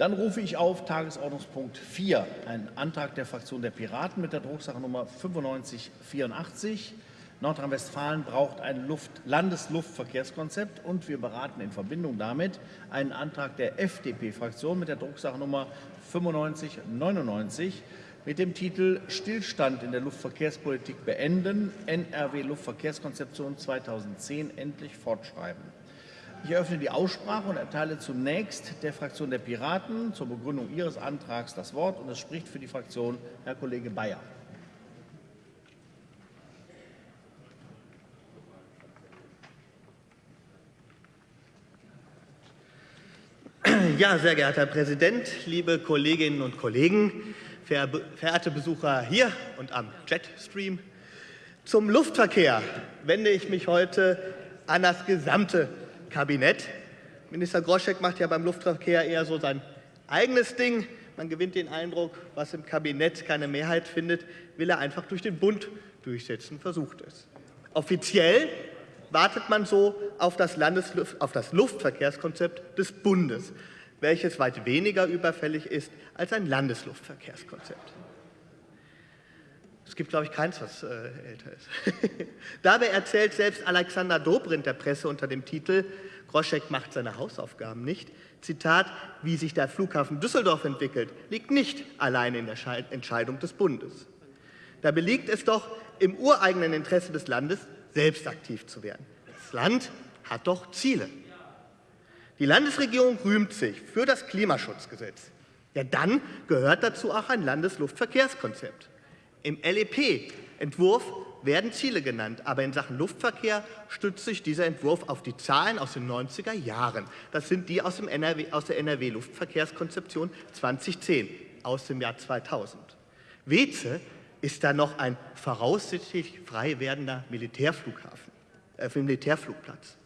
Dann rufe ich auf Tagesordnungspunkt 4, einen Antrag der Fraktion der Piraten mit der Drucksachennummer 9584. Nordrhein-Westfalen braucht ein Luft Landesluftverkehrskonzept und wir beraten in Verbindung damit einen Antrag der FDP-Fraktion mit der Drucksachennummer 9599 mit dem Titel Stillstand in der Luftverkehrspolitik beenden, NRW Luftverkehrskonzeption 2010 endlich fortschreiben. Ich eröffne die Aussprache und erteile zunächst der Fraktion der Piraten zur Begründung ihres Antrags das Wort. Und es spricht für die Fraktion Herr Kollege Bayer. Ja, sehr geehrter Herr Präsident, liebe Kolleginnen und Kollegen, verehrte Besucher hier und am Jetstream. Zum Luftverkehr wende ich mich heute an das gesamte Kabinett. Minister Groschek macht ja beim Luftverkehr eher so sein eigenes Ding. Man gewinnt den Eindruck, was im Kabinett keine Mehrheit findet, will er einfach durch den Bund durchsetzen, versucht es. Offiziell wartet man so auf das, Landesluft, auf das Luftverkehrskonzept des Bundes, welches weit weniger überfällig ist als ein Landesluftverkehrskonzept. Es gibt, glaube ich, keins, was äh, älter ist. Dabei erzählt selbst Alexander Dobrindt der Presse unter dem Titel Groschek macht seine Hausaufgaben nicht. Zitat, wie sich der Flughafen Düsseldorf entwickelt, liegt nicht allein in der Entscheidung des Bundes. Dabei liegt es doch im ureigenen Interesse des Landes, selbst aktiv zu werden. Das Land hat doch Ziele. Die Landesregierung rühmt sich für das Klimaschutzgesetz. Ja, dann gehört dazu auch ein Landesluftverkehrskonzept. Im LEP-Entwurf werden Ziele genannt, aber in Sachen Luftverkehr stützt sich dieser Entwurf auf die Zahlen aus den 90er Jahren. Das sind die aus, NRW, aus der NRW-Luftverkehrskonzeption 2010, aus dem Jahr 2000. Weze ist da noch ein voraussichtlich frei werdender Militärflughafen, äh, Militärflugplatz.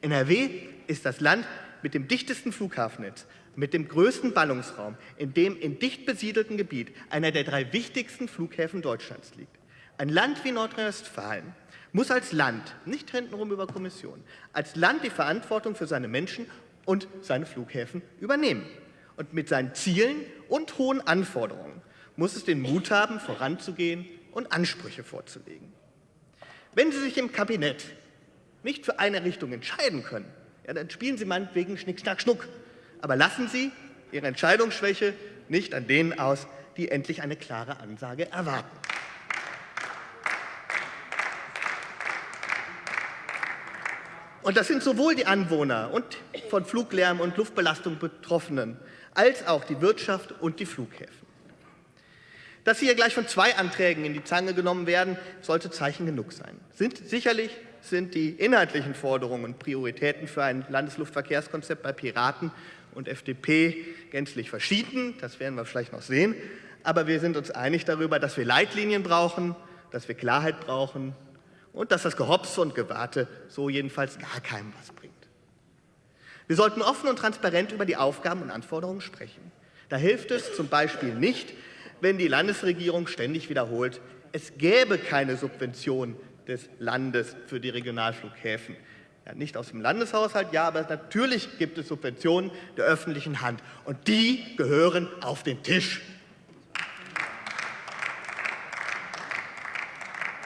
NRW ist das Land mit dem dichtesten Flughafennetz, mit dem größten Ballungsraum, in dem in dicht besiedelten Gebiet einer der drei wichtigsten Flughäfen Deutschlands liegt. Ein Land wie Nordrhein-Westfalen muss als Land, nicht hintenrum über Kommission, als Land die Verantwortung für seine Menschen und seine Flughäfen übernehmen. Und mit seinen Zielen und hohen Anforderungen muss es den Mut haben, voranzugehen und Ansprüche vorzulegen. Wenn Sie sich im Kabinett nicht für eine Richtung entscheiden können, ja, dann spielen Sie meinetwegen Schnick, Schnack, Schnuck. Aber lassen Sie Ihre Entscheidungsschwäche nicht an denen aus, die endlich eine klare Ansage erwarten. Und das sind sowohl die Anwohner und von Fluglärm und Luftbelastung Betroffenen als auch die Wirtschaft und die Flughäfen. Dass hier gleich von zwei Anträgen in die Zange genommen werden, sollte Zeichen genug sein. Sind, sicherlich sind die inhaltlichen Forderungen und Prioritäten für ein Landesluftverkehrskonzept bei Piraten und FDP gänzlich verschieden. Das werden wir vielleicht noch sehen. Aber wir sind uns einig darüber, dass wir Leitlinien brauchen, dass wir Klarheit brauchen und dass das Gehopse und Gewarte so jedenfalls gar keinem was bringt. Wir sollten offen und transparent über die Aufgaben und Anforderungen sprechen. Da hilft es zum Beispiel nicht, wenn die Landesregierung ständig wiederholt, es gäbe keine Subvention des Landes für die Regionalflughäfen. Ja, nicht aus dem Landeshaushalt, ja, aber natürlich gibt es Subventionen der öffentlichen Hand. Und die gehören auf den Tisch.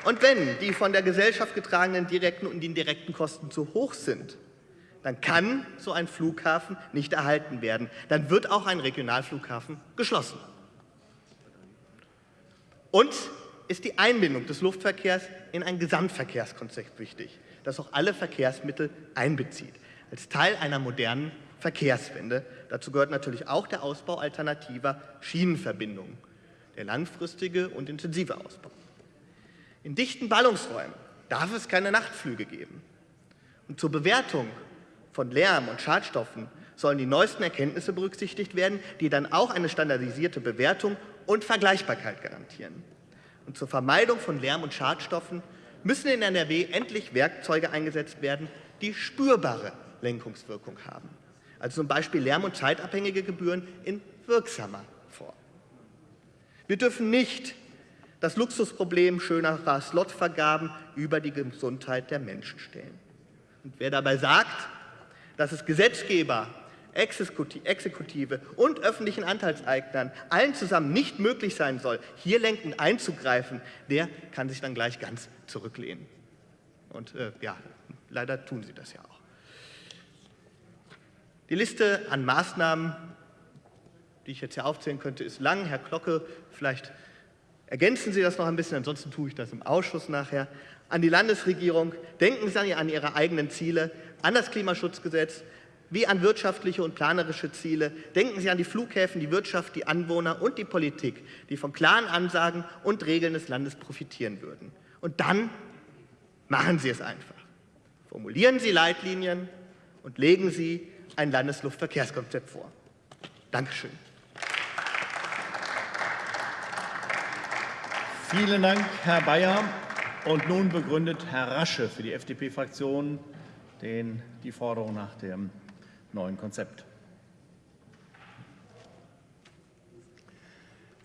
Und wenn die von der Gesellschaft getragenen direkten und indirekten Kosten zu hoch sind, dann kann so ein Flughafen nicht erhalten werden. Dann wird auch ein Regionalflughafen geschlossen. Und ist die Einbindung des Luftverkehrs in ein Gesamtverkehrskonzept wichtig, das auch alle Verkehrsmittel einbezieht, als Teil einer modernen Verkehrswende. Dazu gehört natürlich auch der Ausbau alternativer Schienenverbindungen, der langfristige und intensive Ausbau. In dichten Ballungsräumen darf es keine Nachtflüge geben. Und zur Bewertung von Lärm und Schadstoffen sollen die neuesten Erkenntnisse berücksichtigt werden, die dann auch eine standardisierte Bewertung und Vergleichbarkeit garantieren. Und zur Vermeidung von Lärm und Schadstoffen müssen in NRW endlich Werkzeuge eingesetzt werden, die spürbare Lenkungswirkung haben. Also zum Beispiel lärm- und zeitabhängige Gebühren in wirksamer Form. Wir dürfen nicht das Luxusproblem schönerer Slotvergaben über die Gesundheit der Menschen stellen. Und wer dabei sagt, dass es Gesetzgeber Exekutive und öffentlichen Anteilseignern allen zusammen nicht möglich sein soll, hier lenkend einzugreifen, der kann sich dann gleich ganz zurücklehnen. Und äh, ja, leider tun sie das ja auch. Die Liste an Maßnahmen, die ich jetzt hier aufzählen könnte, ist lang. Herr Glocke, vielleicht ergänzen Sie das noch ein bisschen, ansonsten tue ich das im Ausschuss nachher. An die Landesregierung, denken Sie an Ihre eigenen Ziele, an das Klimaschutzgesetz, wie an wirtschaftliche und planerische Ziele. Denken Sie an die Flughäfen, die Wirtschaft, die Anwohner und die Politik, die von klaren Ansagen und Regeln des Landes profitieren würden. Und dann machen Sie es einfach. Formulieren Sie Leitlinien und legen Sie ein Landesluftverkehrskonzept vor. Dankeschön. Vielen Dank, Herr Bayer. Und nun begründet Herr Rasche für die FDP-Fraktion die Forderung nach dem neuen Konzept.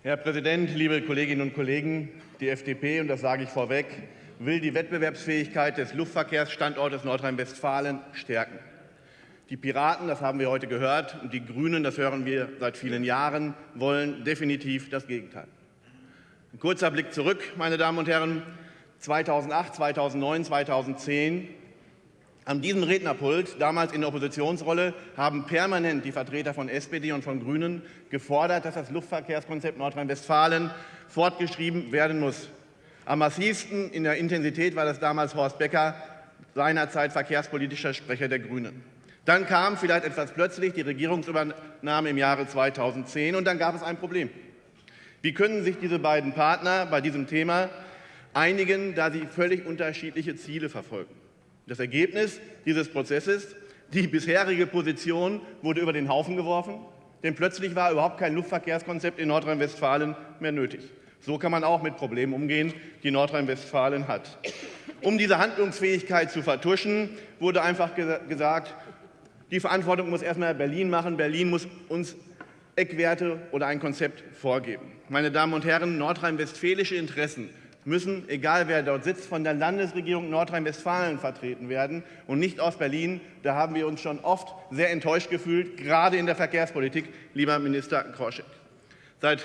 Herr Präsident, liebe Kolleginnen und Kollegen! Die FDP, und das sage ich vorweg, will die Wettbewerbsfähigkeit des Luftverkehrsstandortes Nordrhein-Westfalen stärken. Die Piraten, das haben wir heute gehört, und die Grünen, das hören wir seit vielen Jahren, wollen definitiv das Gegenteil. Ein kurzer Blick zurück, meine Damen und Herren. 2008, 2009, 2010 an diesem Rednerpult, damals in der Oppositionsrolle, haben permanent die Vertreter von SPD und von Grünen gefordert, dass das Luftverkehrskonzept Nordrhein-Westfalen fortgeschrieben werden muss. Am massivsten in der Intensität war das damals Horst Becker, seinerzeit verkehrspolitischer Sprecher der Grünen. Dann kam vielleicht etwas plötzlich die Regierungsübernahme im Jahre 2010 und dann gab es ein Problem. Wie können sich diese beiden Partner bei diesem Thema einigen, da sie völlig unterschiedliche Ziele verfolgen? Das Ergebnis dieses Prozesses, die bisherige Position wurde über den Haufen geworfen, denn plötzlich war überhaupt kein Luftverkehrskonzept in Nordrhein-Westfalen mehr nötig. So kann man auch mit Problemen umgehen, die Nordrhein-Westfalen hat. Um diese Handlungsfähigkeit zu vertuschen, wurde einfach gesagt, die Verantwortung muss erstmal Berlin machen. Berlin muss uns Eckwerte oder ein Konzept vorgeben. Meine Damen und Herren, nordrhein-westfälische Interessen müssen, egal wer dort sitzt, von der Landesregierung Nordrhein-Westfalen vertreten werden und nicht aus Berlin. Da haben wir uns schon oft sehr enttäuscht gefühlt, gerade in der Verkehrspolitik, lieber Minister Kroschek. Seit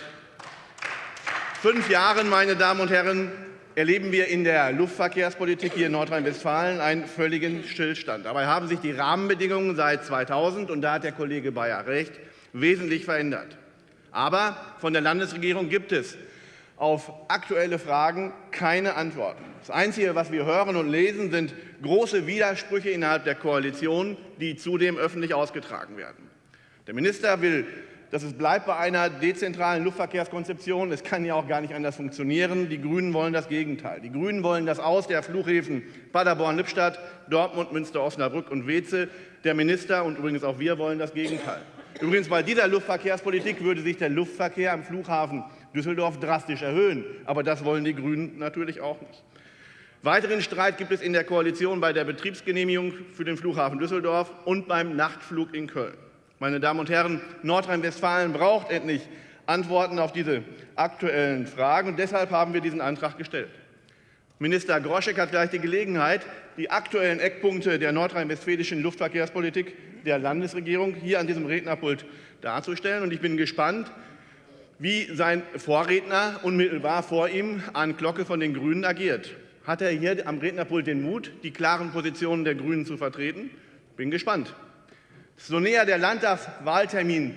fünf Jahren, meine Damen und Herren, erleben wir in der Luftverkehrspolitik hier in Nordrhein-Westfalen einen völligen Stillstand. Dabei haben sich die Rahmenbedingungen seit 2000, und da hat der Kollege Bayer recht, wesentlich verändert. Aber von der Landesregierung gibt es auf aktuelle Fragen keine Antworten. Das Einzige, was wir hören und lesen, sind große Widersprüche innerhalb der Koalition, die zudem öffentlich ausgetragen werden. Der Minister will, dass es bleibt bei einer dezentralen Luftverkehrskonzeption. Es kann ja auch gar nicht anders funktionieren. Die Grünen wollen das Gegenteil. Die Grünen wollen das Aus der Flughäfen Paderborn-Lippstadt, Dortmund, Münster, Osnabrück und Weze. Der Minister und übrigens auch wir wollen das Gegenteil. Übrigens bei dieser Luftverkehrspolitik würde sich der Luftverkehr am Flughafen Düsseldorf drastisch erhöhen. Aber das wollen die Grünen natürlich auch nicht. Weiteren Streit gibt es in der Koalition bei der Betriebsgenehmigung für den Flughafen Düsseldorf und beim Nachtflug in Köln. Meine Damen und Herren, Nordrhein-Westfalen braucht endlich Antworten auf diese aktuellen Fragen. Und deshalb haben wir diesen Antrag gestellt. Minister Groschek hat gleich die Gelegenheit, die aktuellen Eckpunkte der nordrhein-westfälischen Luftverkehrspolitik der Landesregierung hier an diesem Rednerpult darzustellen. Und ich bin gespannt, wie sein Vorredner unmittelbar vor ihm an Glocke von den Grünen agiert. Hat er hier am Rednerpult den Mut, die klaren Positionen der Grünen zu vertreten? Bin gespannt. So näher der Landtagswahltermin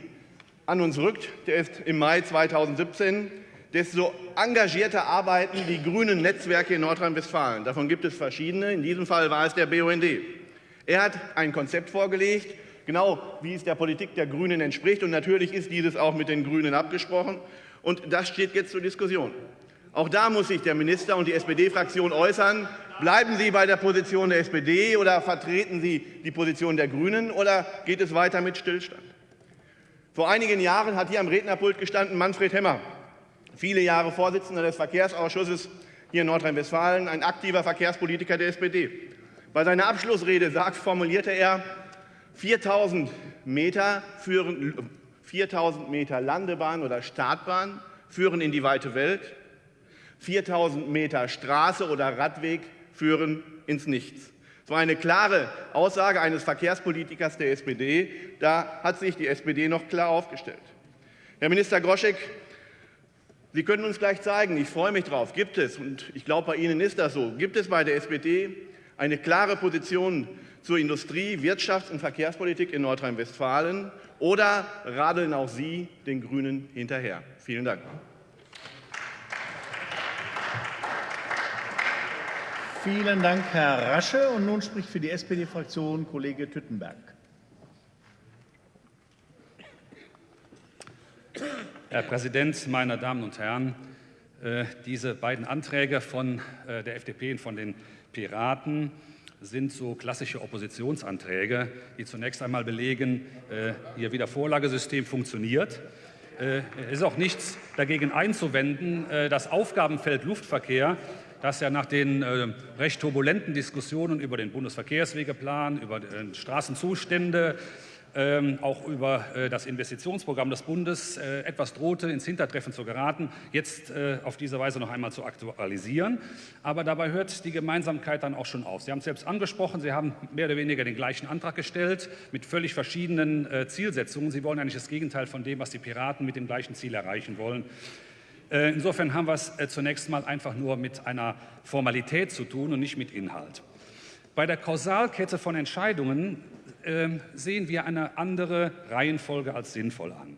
an uns rückt, der ist im Mai 2017, desto engagierter arbeiten die grünen Netzwerke in Nordrhein-Westfalen. Davon gibt es verschiedene. In diesem Fall war es der BUND. Er hat ein Konzept vorgelegt, genau wie es der Politik der Grünen entspricht. Und natürlich ist dieses auch mit den Grünen abgesprochen. Und das steht jetzt zur Diskussion. Auch da muss sich der Minister und die SPD-Fraktion äußern. Bleiben Sie bei der Position der SPD oder vertreten Sie die Position der Grünen oder geht es weiter mit Stillstand? Vor einigen Jahren hat hier am Rednerpult gestanden Manfred Hemmer, viele Jahre Vorsitzender des Verkehrsausschusses hier in Nordrhein-Westfalen, ein aktiver Verkehrspolitiker der SPD. Bei seiner Abschlussrede sagt, formulierte er, 4000 Meter, führen, 4000 Meter Landebahn oder Startbahn führen in die weite Welt. 4000 Meter Straße oder Radweg führen ins Nichts. Es war eine klare Aussage eines Verkehrspolitikers der SPD. Da hat sich die SPD noch klar aufgestellt. Herr Minister Groschek, Sie können uns gleich zeigen, ich freue mich drauf, gibt es, und ich glaube, bei Ihnen ist das so, gibt es bei der SPD eine klare Position zur Industrie-, Wirtschafts- und Verkehrspolitik in Nordrhein-Westfalen oder radeln auch Sie den Grünen hinterher? Vielen Dank. Vielen Dank, Herr Rasche. Und nun spricht für die SPD-Fraktion Kollege Tüttenberg. Herr Präsident, meine Damen und Herren! Äh, diese beiden Anträge von äh, der FDP und von den Piraten sind so klassische Oppositionsanträge, die zunächst einmal belegen, äh, ihr Wiedervorlagesystem funktioniert. Es ist auch nichts dagegen einzuwenden, das Aufgabenfeld Luftverkehr dass ja nach den äh, recht turbulenten Diskussionen über den Bundesverkehrswegeplan, über äh, Straßenzustände, ähm, auch über äh, das Investitionsprogramm des Bundes äh, etwas drohte, ins Hintertreffen zu geraten, jetzt äh, auf diese Weise noch einmal zu aktualisieren. Aber dabei hört die Gemeinsamkeit dann auch schon auf. Sie haben es selbst angesprochen, Sie haben mehr oder weniger den gleichen Antrag gestellt mit völlig verschiedenen äh, Zielsetzungen. Sie wollen eigentlich das Gegenteil von dem, was die Piraten mit dem gleichen Ziel erreichen wollen. Äh, insofern haben wir es äh, zunächst mal einfach nur mit einer Formalität zu tun und nicht mit Inhalt. Bei der Kausalkette von Entscheidungen ähm, sehen wir eine andere Reihenfolge als sinnvoll an.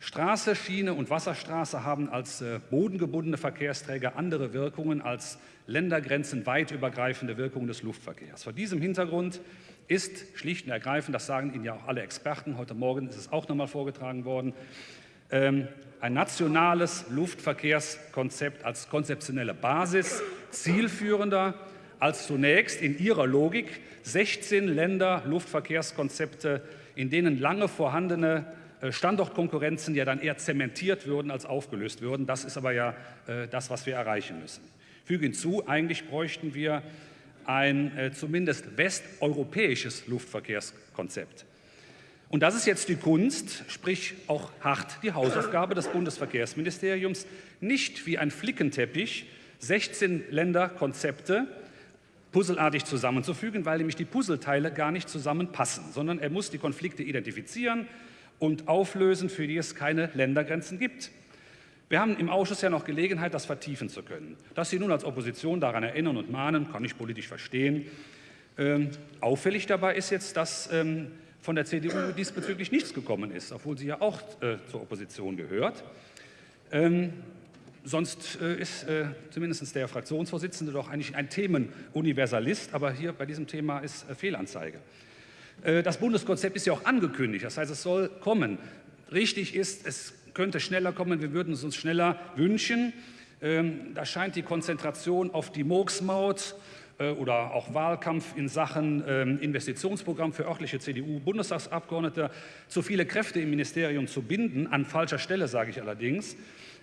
Straße, Schiene und Wasserstraße haben als äh, bodengebundene Verkehrsträger andere Wirkungen als Ländergrenzen weit übergreifende Wirkungen des Luftverkehrs. Vor diesem Hintergrund ist schlicht und ergreifend, das sagen Ihnen ja auch alle Experten, heute Morgen ist es auch noch mal vorgetragen worden, ähm, ein nationales Luftverkehrskonzept als konzeptionelle Basis zielführender als zunächst in ihrer Logik 16 Länder Luftverkehrskonzepte, in denen lange vorhandene äh, Standortkonkurrenzen ja dann eher zementiert würden als aufgelöst würden. Das ist aber ja äh, das, was wir erreichen müssen. Füge hinzu, eigentlich bräuchten wir ein äh, zumindest westeuropäisches Luftverkehrskonzept. Und das ist jetzt die Kunst, sprich auch hart die Hausaufgabe des Bundesverkehrsministeriums, nicht wie ein Flickenteppich 16 Länderkonzepte puzzelartig zusammenzufügen, weil nämlich die Puzzleteile gar nicht zusammenpassen, sondern er muss die Konflikte identifizieren und auflösen, für die es keine Ländergrenzen gibt. Wir haben im Ausschuss ja noch Gelegenheit, das vertiefen zu können. Dass Sie nun als Opposition daran erinnern und mahnen, kann ich politisch verstehen. Ähm, auffällig dabei ist jetzt, dass ähm, von der CDU diesbezüglich nichts gekommen ist, obwohl sie ja auch äh, zur Opposition gehört. Ähm, sonst äh, ist äh, zumindest der Fraktionsvorsitzende doch eigentlich ein Themenuniversalist, aber hier bei diesem Thema ist äh, Fehlanzeige. Äh, das Bundeskonzept ist ja auch angekündigt, das heißt, es soll kommen. Richtig ist, es könnte schneller kommen, wir würden es uns schneller wünschen. Ähm, da scheint die Konzentration auf die Murksmaut äh, oder auch Wahlkampf in Sachen ähm, Investitionsprogramm für örtliche CDU-Bundestagsabgeordnete zu viele Kräfte im Ministerium zu binden, an falscher Stelle sage ich allerdings.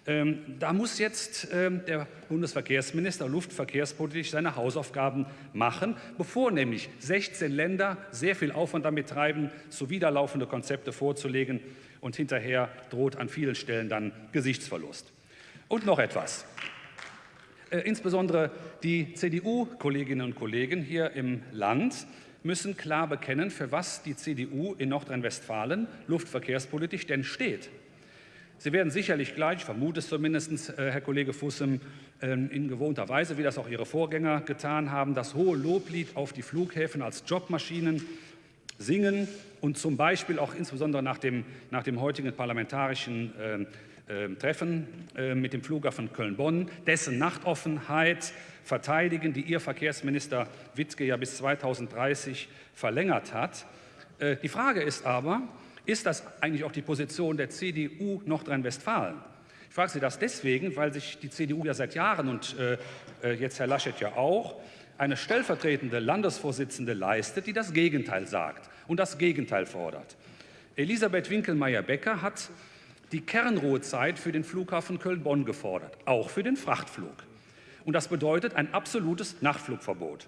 Ähm, da muss jetzt ähm, der Bundesverkehrsminister luftverkehrspolitisch seine Hausaufgaben machen, bevor nämlich 16 Länder sehr viel Aufwand damit treiben, zuwiderlaufende Konzepte vorzulegen und hinterher droht an vielen Stellen dann Gesichtsverlust. Und noch etwas. Äh, insbesondere die CDU-Kolleginnen und Kollegen hier im Land müssen klar bekennen, für was die CDU in Nordrhein-Westfalen luftverkehrspolitisch denn steht. Sie werden sicherlich gleich, ich vermute es zumindest, äh, Herr Kollege Fussem, ähm, in gewohnter Weise, wie das auch Ihre Vorgänger getan haben, das hohe Loblied auf die Flughäfen als Jobmaschinen singen und zum Beispiel auch insbesondere nach dem, nach dem heutigen parlamentarischen äh, ähm, Treffen äh, mit dem Flughafen Köln-Bonn, dessen Nachtoffenheit verteidigen, die Ihr Verkehrsminister Wittke ja bis 2030 verlängert hat. Äh, die Frage ist aber, ist das eigentlich auch die Position der CDU Nordrhein-Westfalen? Ich frage Sie das deswegen, weil sich die CDU ja seit Jahren und äh, jetzt Herr Laschet ja auch eine stellvertretende Landesvorsitzende leistet, die das Gegenteil sagt und das Gegenteil fordert. Elisabeth Winkelmeier-Becker hat die Kernruhezeit für den Flughafen Köln-Bonn gefordert, auch für den Frachtflug. Und das bedeutet ein absolutes Nachtflugverbot.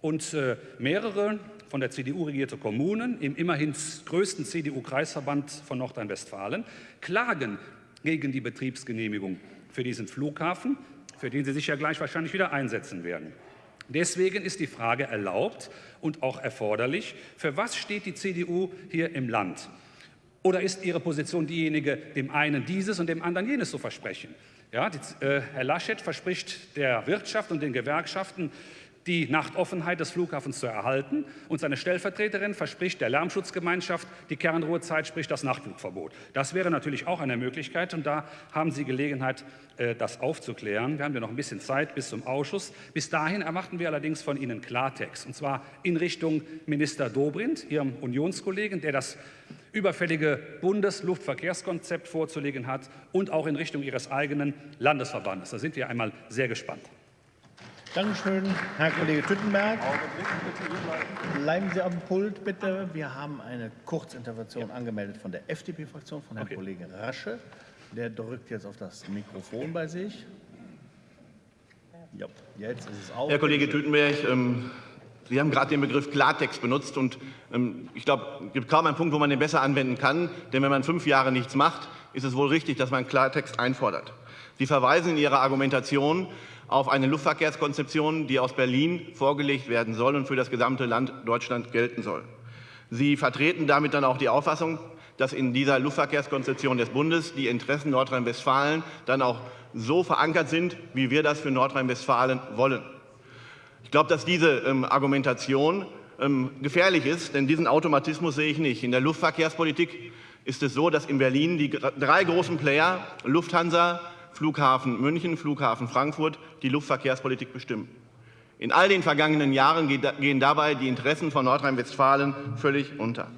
Und äh, mehrere von der CDU regierte Kommunen im immerhin größten CDU-Kreisverband von Nordrhein-Westfalen klagen gegen die Betriebsgenehmigung für diesen Flughafen, für den sie sich ja gleich wahrscheinlich wieder einsetzen werden. Deswegen ist die Frage erlaubt und auch erforderlich, für was steht die CDU hier im Land? Oder ist Ihre Position diejenige, dem einen dieses und dem anderen jenes zu versprechen? Ja, die, äh, Herr Laschet verspricht der Wirtschaft und den Gewerkschaften die Nachtoffenheit des Flughafens zu erhalten. Und seine Stellvertreterin verspricht der Lärmschutzgemeinschaft die Kernruhezeit, sprich das Nachtflugverbot. Das wäre natürlich auch eine Möglichkeit und da haben Sie Gelegenheit, äh, das aufzuklären. Wir haben ja noch ein bisschen Zeit bis zum Ausschuss. Bis dahin erwarten wir allerdings von Ihnen Klartext, und zwar in Richtung Minister Dobrindt, Ihrem Unionskollegen, der das überfällige Bundesluftverkehrskonzept vorzulegen hat, und auch in Richtung Ihres eigenen Landesverbandes. Da sind wir einmal sehr gespannt. Dankeschön, Herr Kollege Tüttenberg. Bleiben Sie dem Pult, bitte. Wir haben eine Kurzintervention angemeldet von der FDP-Fraktion, von Herrn Okay. Kollegen Rasche. Der drückt jetzt auf das Mikrofon bei sich. Ja, jetzt ist es auf. Herr Kollege Tütenberg, ähm, Sie haben gerade den Begriff Klartext benutzt und ähm, ich glaube, es gibt kaum einen Punkt, wo man den besser anwenden kann, denn wenn man fünf Jahre nichts macht, ist es wohl richtig, dass man Klartext einfordert. Sie verweisen in Ihrer Argumentation auf eine Luftverkehrskonzeption, die aus Berlin vorgelegt werden soll und für das gesamte Land Deutschland gelten soll. Sie vertreten damit dann auch die Auffassung, dass in dieser Luftverkehrskonzeption des Bundes die Interessen Nordrhein-Westfalen dann auch so verankert sind, wie wir das für Nordrhein-Westfalen wollen. Ich glaube, dass diese ähm, Argumentation ähm, gefährlich ist, denn diesen Automatismus sehe ich nicht. In der Luftverkehrspolitik ist es so, dass in Berlin die drei großen Player, Lufthansa, Flughafen München, Flughafen Frankfurt, die Luftverkehrspolitik bestimmen. In all den vergangenen Jahren gehen dabei die Interessen von Nordrhein-Westfalen völlig unter.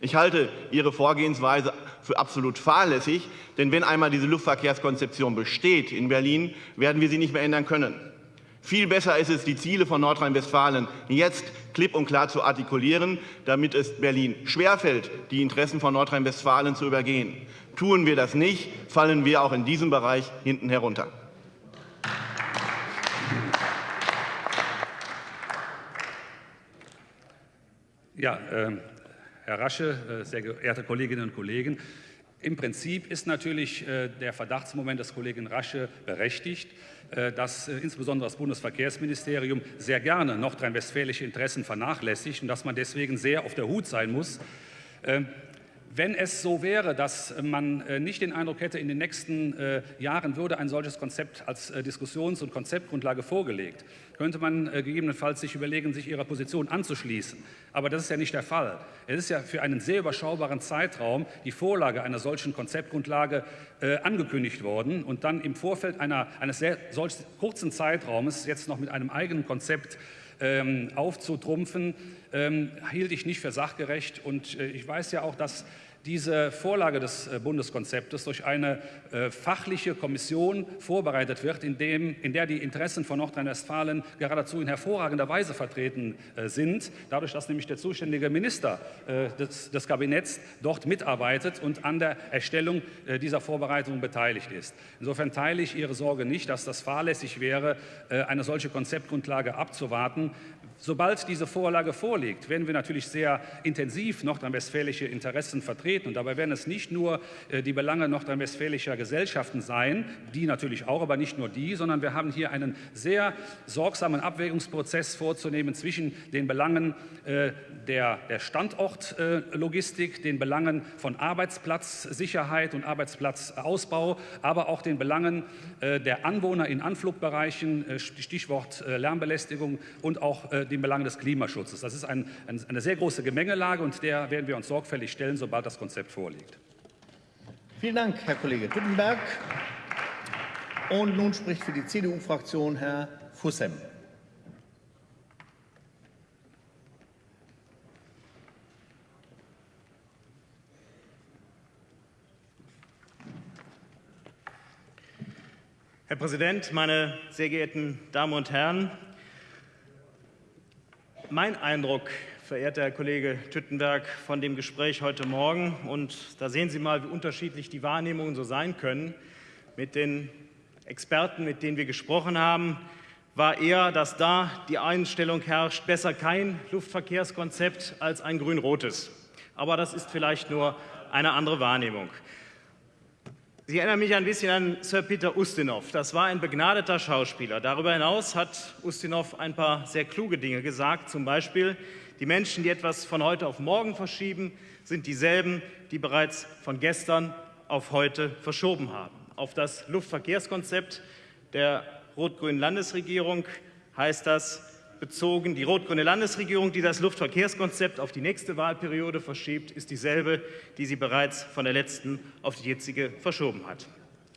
Ich halte Ihre Vorgehensweise für absolut fahrlässig, denn wenn einmal diese Luftverkehrskonzeption besteht in Berlin, werden wir sie nicht mehr ändern können. Viel besser ist es, die Ziele von Nordrhein-Westfalen jetzt klipp und klar zu artikulieren, damit es Berlin schwerfällt, die Interessen von Nordrhein-Westfalen zu übergehen. Tun wir das nicht, fallen wir auch in diesem Bereich hinten herunter. Ja, ähm, Herr Rasche, äh, sehr geehrte Kolleginnen und Kollegen, im Prinzip ist natürlich äh, der Verdachtsmoment des Kollegen Rasche berechtigt, äh, dass äh, insbesondere das Bundesverkehrsministerium sehr gerne nordrhein-westfälische Interessen vernachlässigt und dass man deswegen sehr auf der Hut sein muss. Wenn es so wäre, dass man äh, nicht den Eindruck hätte, in den nächsten äh, Jahren würde ein solches Konzept als äh, Diskussions- und Konzeptgrundlage vorgelegt, könnte man gegebenenfalls sich überlegen, sich ihrer Position anzuschließen. Aber das ist ja nicht der Fall. Es ist ja für einen sehr überschaubaren Zeitraum die Vorlage einer solchen Konzeptgrundlage angekündigt worden und dann im Vorfeld einer, eines sehr solch kurzen Zeitraumes jetzt noch mit einem eigenen Konzept ähm, aufzutrumpfen, ähm, hielt ich nicht für sachgerecht. Und äh, ich weiß ja auch, dass diese Vorlage des äh, Bundeskonzeptes durch eine äh, fachliche Kommission vorbereitet wird, in, dem, in der die Interessen von Nordrhein-Westfalen geradezu in hervorragender Weise vertreten äh, sind, dadurch, dass nämlich der zuständige Minister des, des Kabinetts dort mitarbeitet und an der Erstellung dieser Vorbereitung beteiligt ist. Insofern teile ich Ihre Sorge nicht, dass das fahrlässig wäre, eine solche Konzeptgrundlage abzuwarten. Sobald diese Vorlage vorliegt, werden wir natürlich sehr intensiv nordrhein-westfälische Interessen vertreten. Und dabei werden es nicht nur äh, die Belange nordrhein-westfälischer Gesellschaften sein, die natürlich auch, aber nicht nur die, sondern wir haben hier einen sehr sorgsamen Abwägungsprozess vorzunehmen zwischen den Belangen äh, der, Standortlogistik, den Belangen von Arbeitsplatzsicherheit und Arbeitsplatzausbau, aber auch den Belangen äh, der Anwohner in Anflugbereichen, äh, Stichwort äh, Lärmbelästigung und auch äh, den Belangen des Klimaschutzes. Das ist ein, ein, eine sehr große Gemengelage und der werden wir uns sorgfältig stellen, sobald das Konzept vorliegt. Vielen Dank, Herr Kollege Tüttenberg. Und nun spricht für die CDU-Fraktion Herr Fussem. Herr Präsident, meine sehr geehrten Damen und Herren! Mein Eindruck, verehrter Herr Kollege Tüttenberg, von dem Gespräch heute Morgen, und da sehen Sie mal, wie unterschiedlich die Wahrnehmungen so sein können, mit den Experten, mit denen wir gesprochen haben, war eher, dass da die Einstellung herrscht, besser kein Luftverkehrskonzept als ein grün-rotes. Aber das ist vielleicht nur eine andere Wahrnehmung. Sie erinnern mich ein bisschen an Sir Peter Ustinov. Das war ein begnadeter Schauspieler. Darüber hinaus hat Ustinov ein paar sehr kluge Dinge gesagt. Zum Beispiel, die Menschen, die etwas von heute auf morgen verschieben, sind dieselben, die bereits von gestern auf heute verschoben haben. Auf das Luftverkehrskonzept der rot-grünen Landesregierung heißt das bezogen, die rot-grüne Landesregierung, die das Luftverkehrskonzept auf die nächste Wahlperiode verschiebt, ist dieselbe, die sie bereits von der letzten auf die jetzige verschoben hat.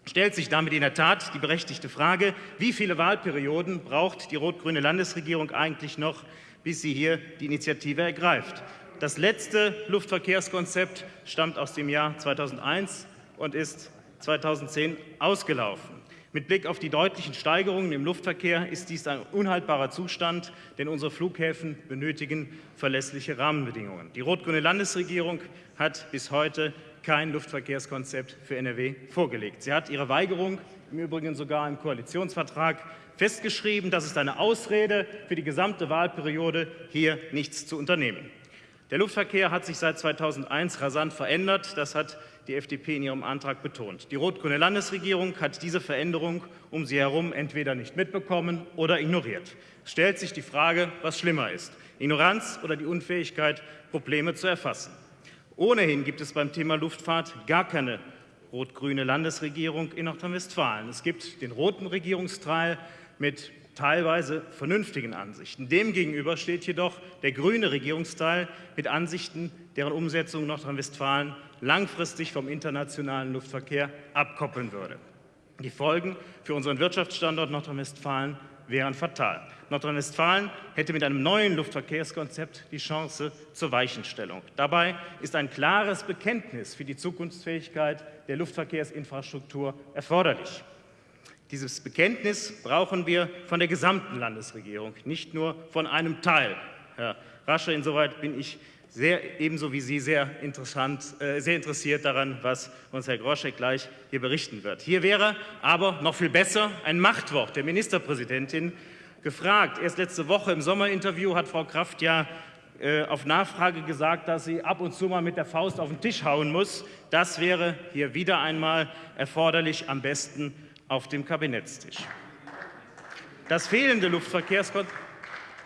Stellt sich damit in der Tat die berechtigte Frage, wie viele Wahlperioden braucht die rot-grüne Landesregierung eigentlich noch, bis sie hier die Initiative ergreift? Das letzte Luftverkehrskonzept stammt aus dem Jahr 2001 und ist 2010 ausgelaufen. Mit Blick auf die deutlichen Steigerungen im Luftverkehr ist dies ein unhaltbarer Zustand, denn unsere Flughäfen benötigen verlässliche Rahmenbedingungen. Die rot-grüne Landesregierung hat bis heute kein Luftverkehrskonzept für NRW vorgelegt. Sie hat ihre Weigerung im Übrigen sogar im Koalitionsvertrag festgeschrieben. Das ist eine Ausrede für die gesamte Wahlperiode, hier nichts zu unternehmen. Der Luftverkehr hat sich seit 2001 rasant verändert. Das hat die FDP in ihrem Antrag betont. Die rot-grüne Landesregierung hat diese Veränderung um sie herum entweder nicht mitbekommen oder ignoriert. Es stellt sich die Frage, was schlimmer ist, Ignoranz oder die Unfähigkeit, Probleme zu erfassen. Ohnehin gibt es beim Thema Luftfahrt gar keine rot-grüne Landesregierung in Nordrhein-Westfalen. Es gibt den roten Regierungsteil mit teilweise vernünftigen Ansichten. Demgegenüber steht jedoch der grüne Regierungsteil mit Ansichten, deren Umsetzung Nordrhein-Westfalen langfristig vom internationalen Luftverkehr abkoppeln würde. Die Folgen für unseren Wirtschaftsstandort Nordrhein-Westfalen wären fatal. Nordrhein-Westfalen hätte mit einem neuen Luftverkehrskonzept die Chance zur Weichenstellung. Dabei ist ein klares Bekenntnis für die Zukunftsfähigkeit der Luftverkehrsinfrastruktur erforderlich. Dieses Bekenntnis brauchen wir von der gesamten Landesregierung, nicht nur von einem Teil. Herr Rasche, insoweit bin ich sehr, ebenso wie Sie sehr, interessant, äh, sehr interessiert daran, was uns Herr Groschek gleich hier berichten wird. Hier wäre aber noch viel besser ein Machtwort der Ministerpräsidentin gefragt. Erst letzte Woche im Sommerinterview hat Frau Kraft ja äh, auf Nachfrage gesagt, dass sie ab und zu mal mit der Faust auf den Tisch hauen muss. Das wäre hier wieder einmal erforderlich, am besten auf dem Kabinettstisch. Das fehlende, Luftverkehrskonzept,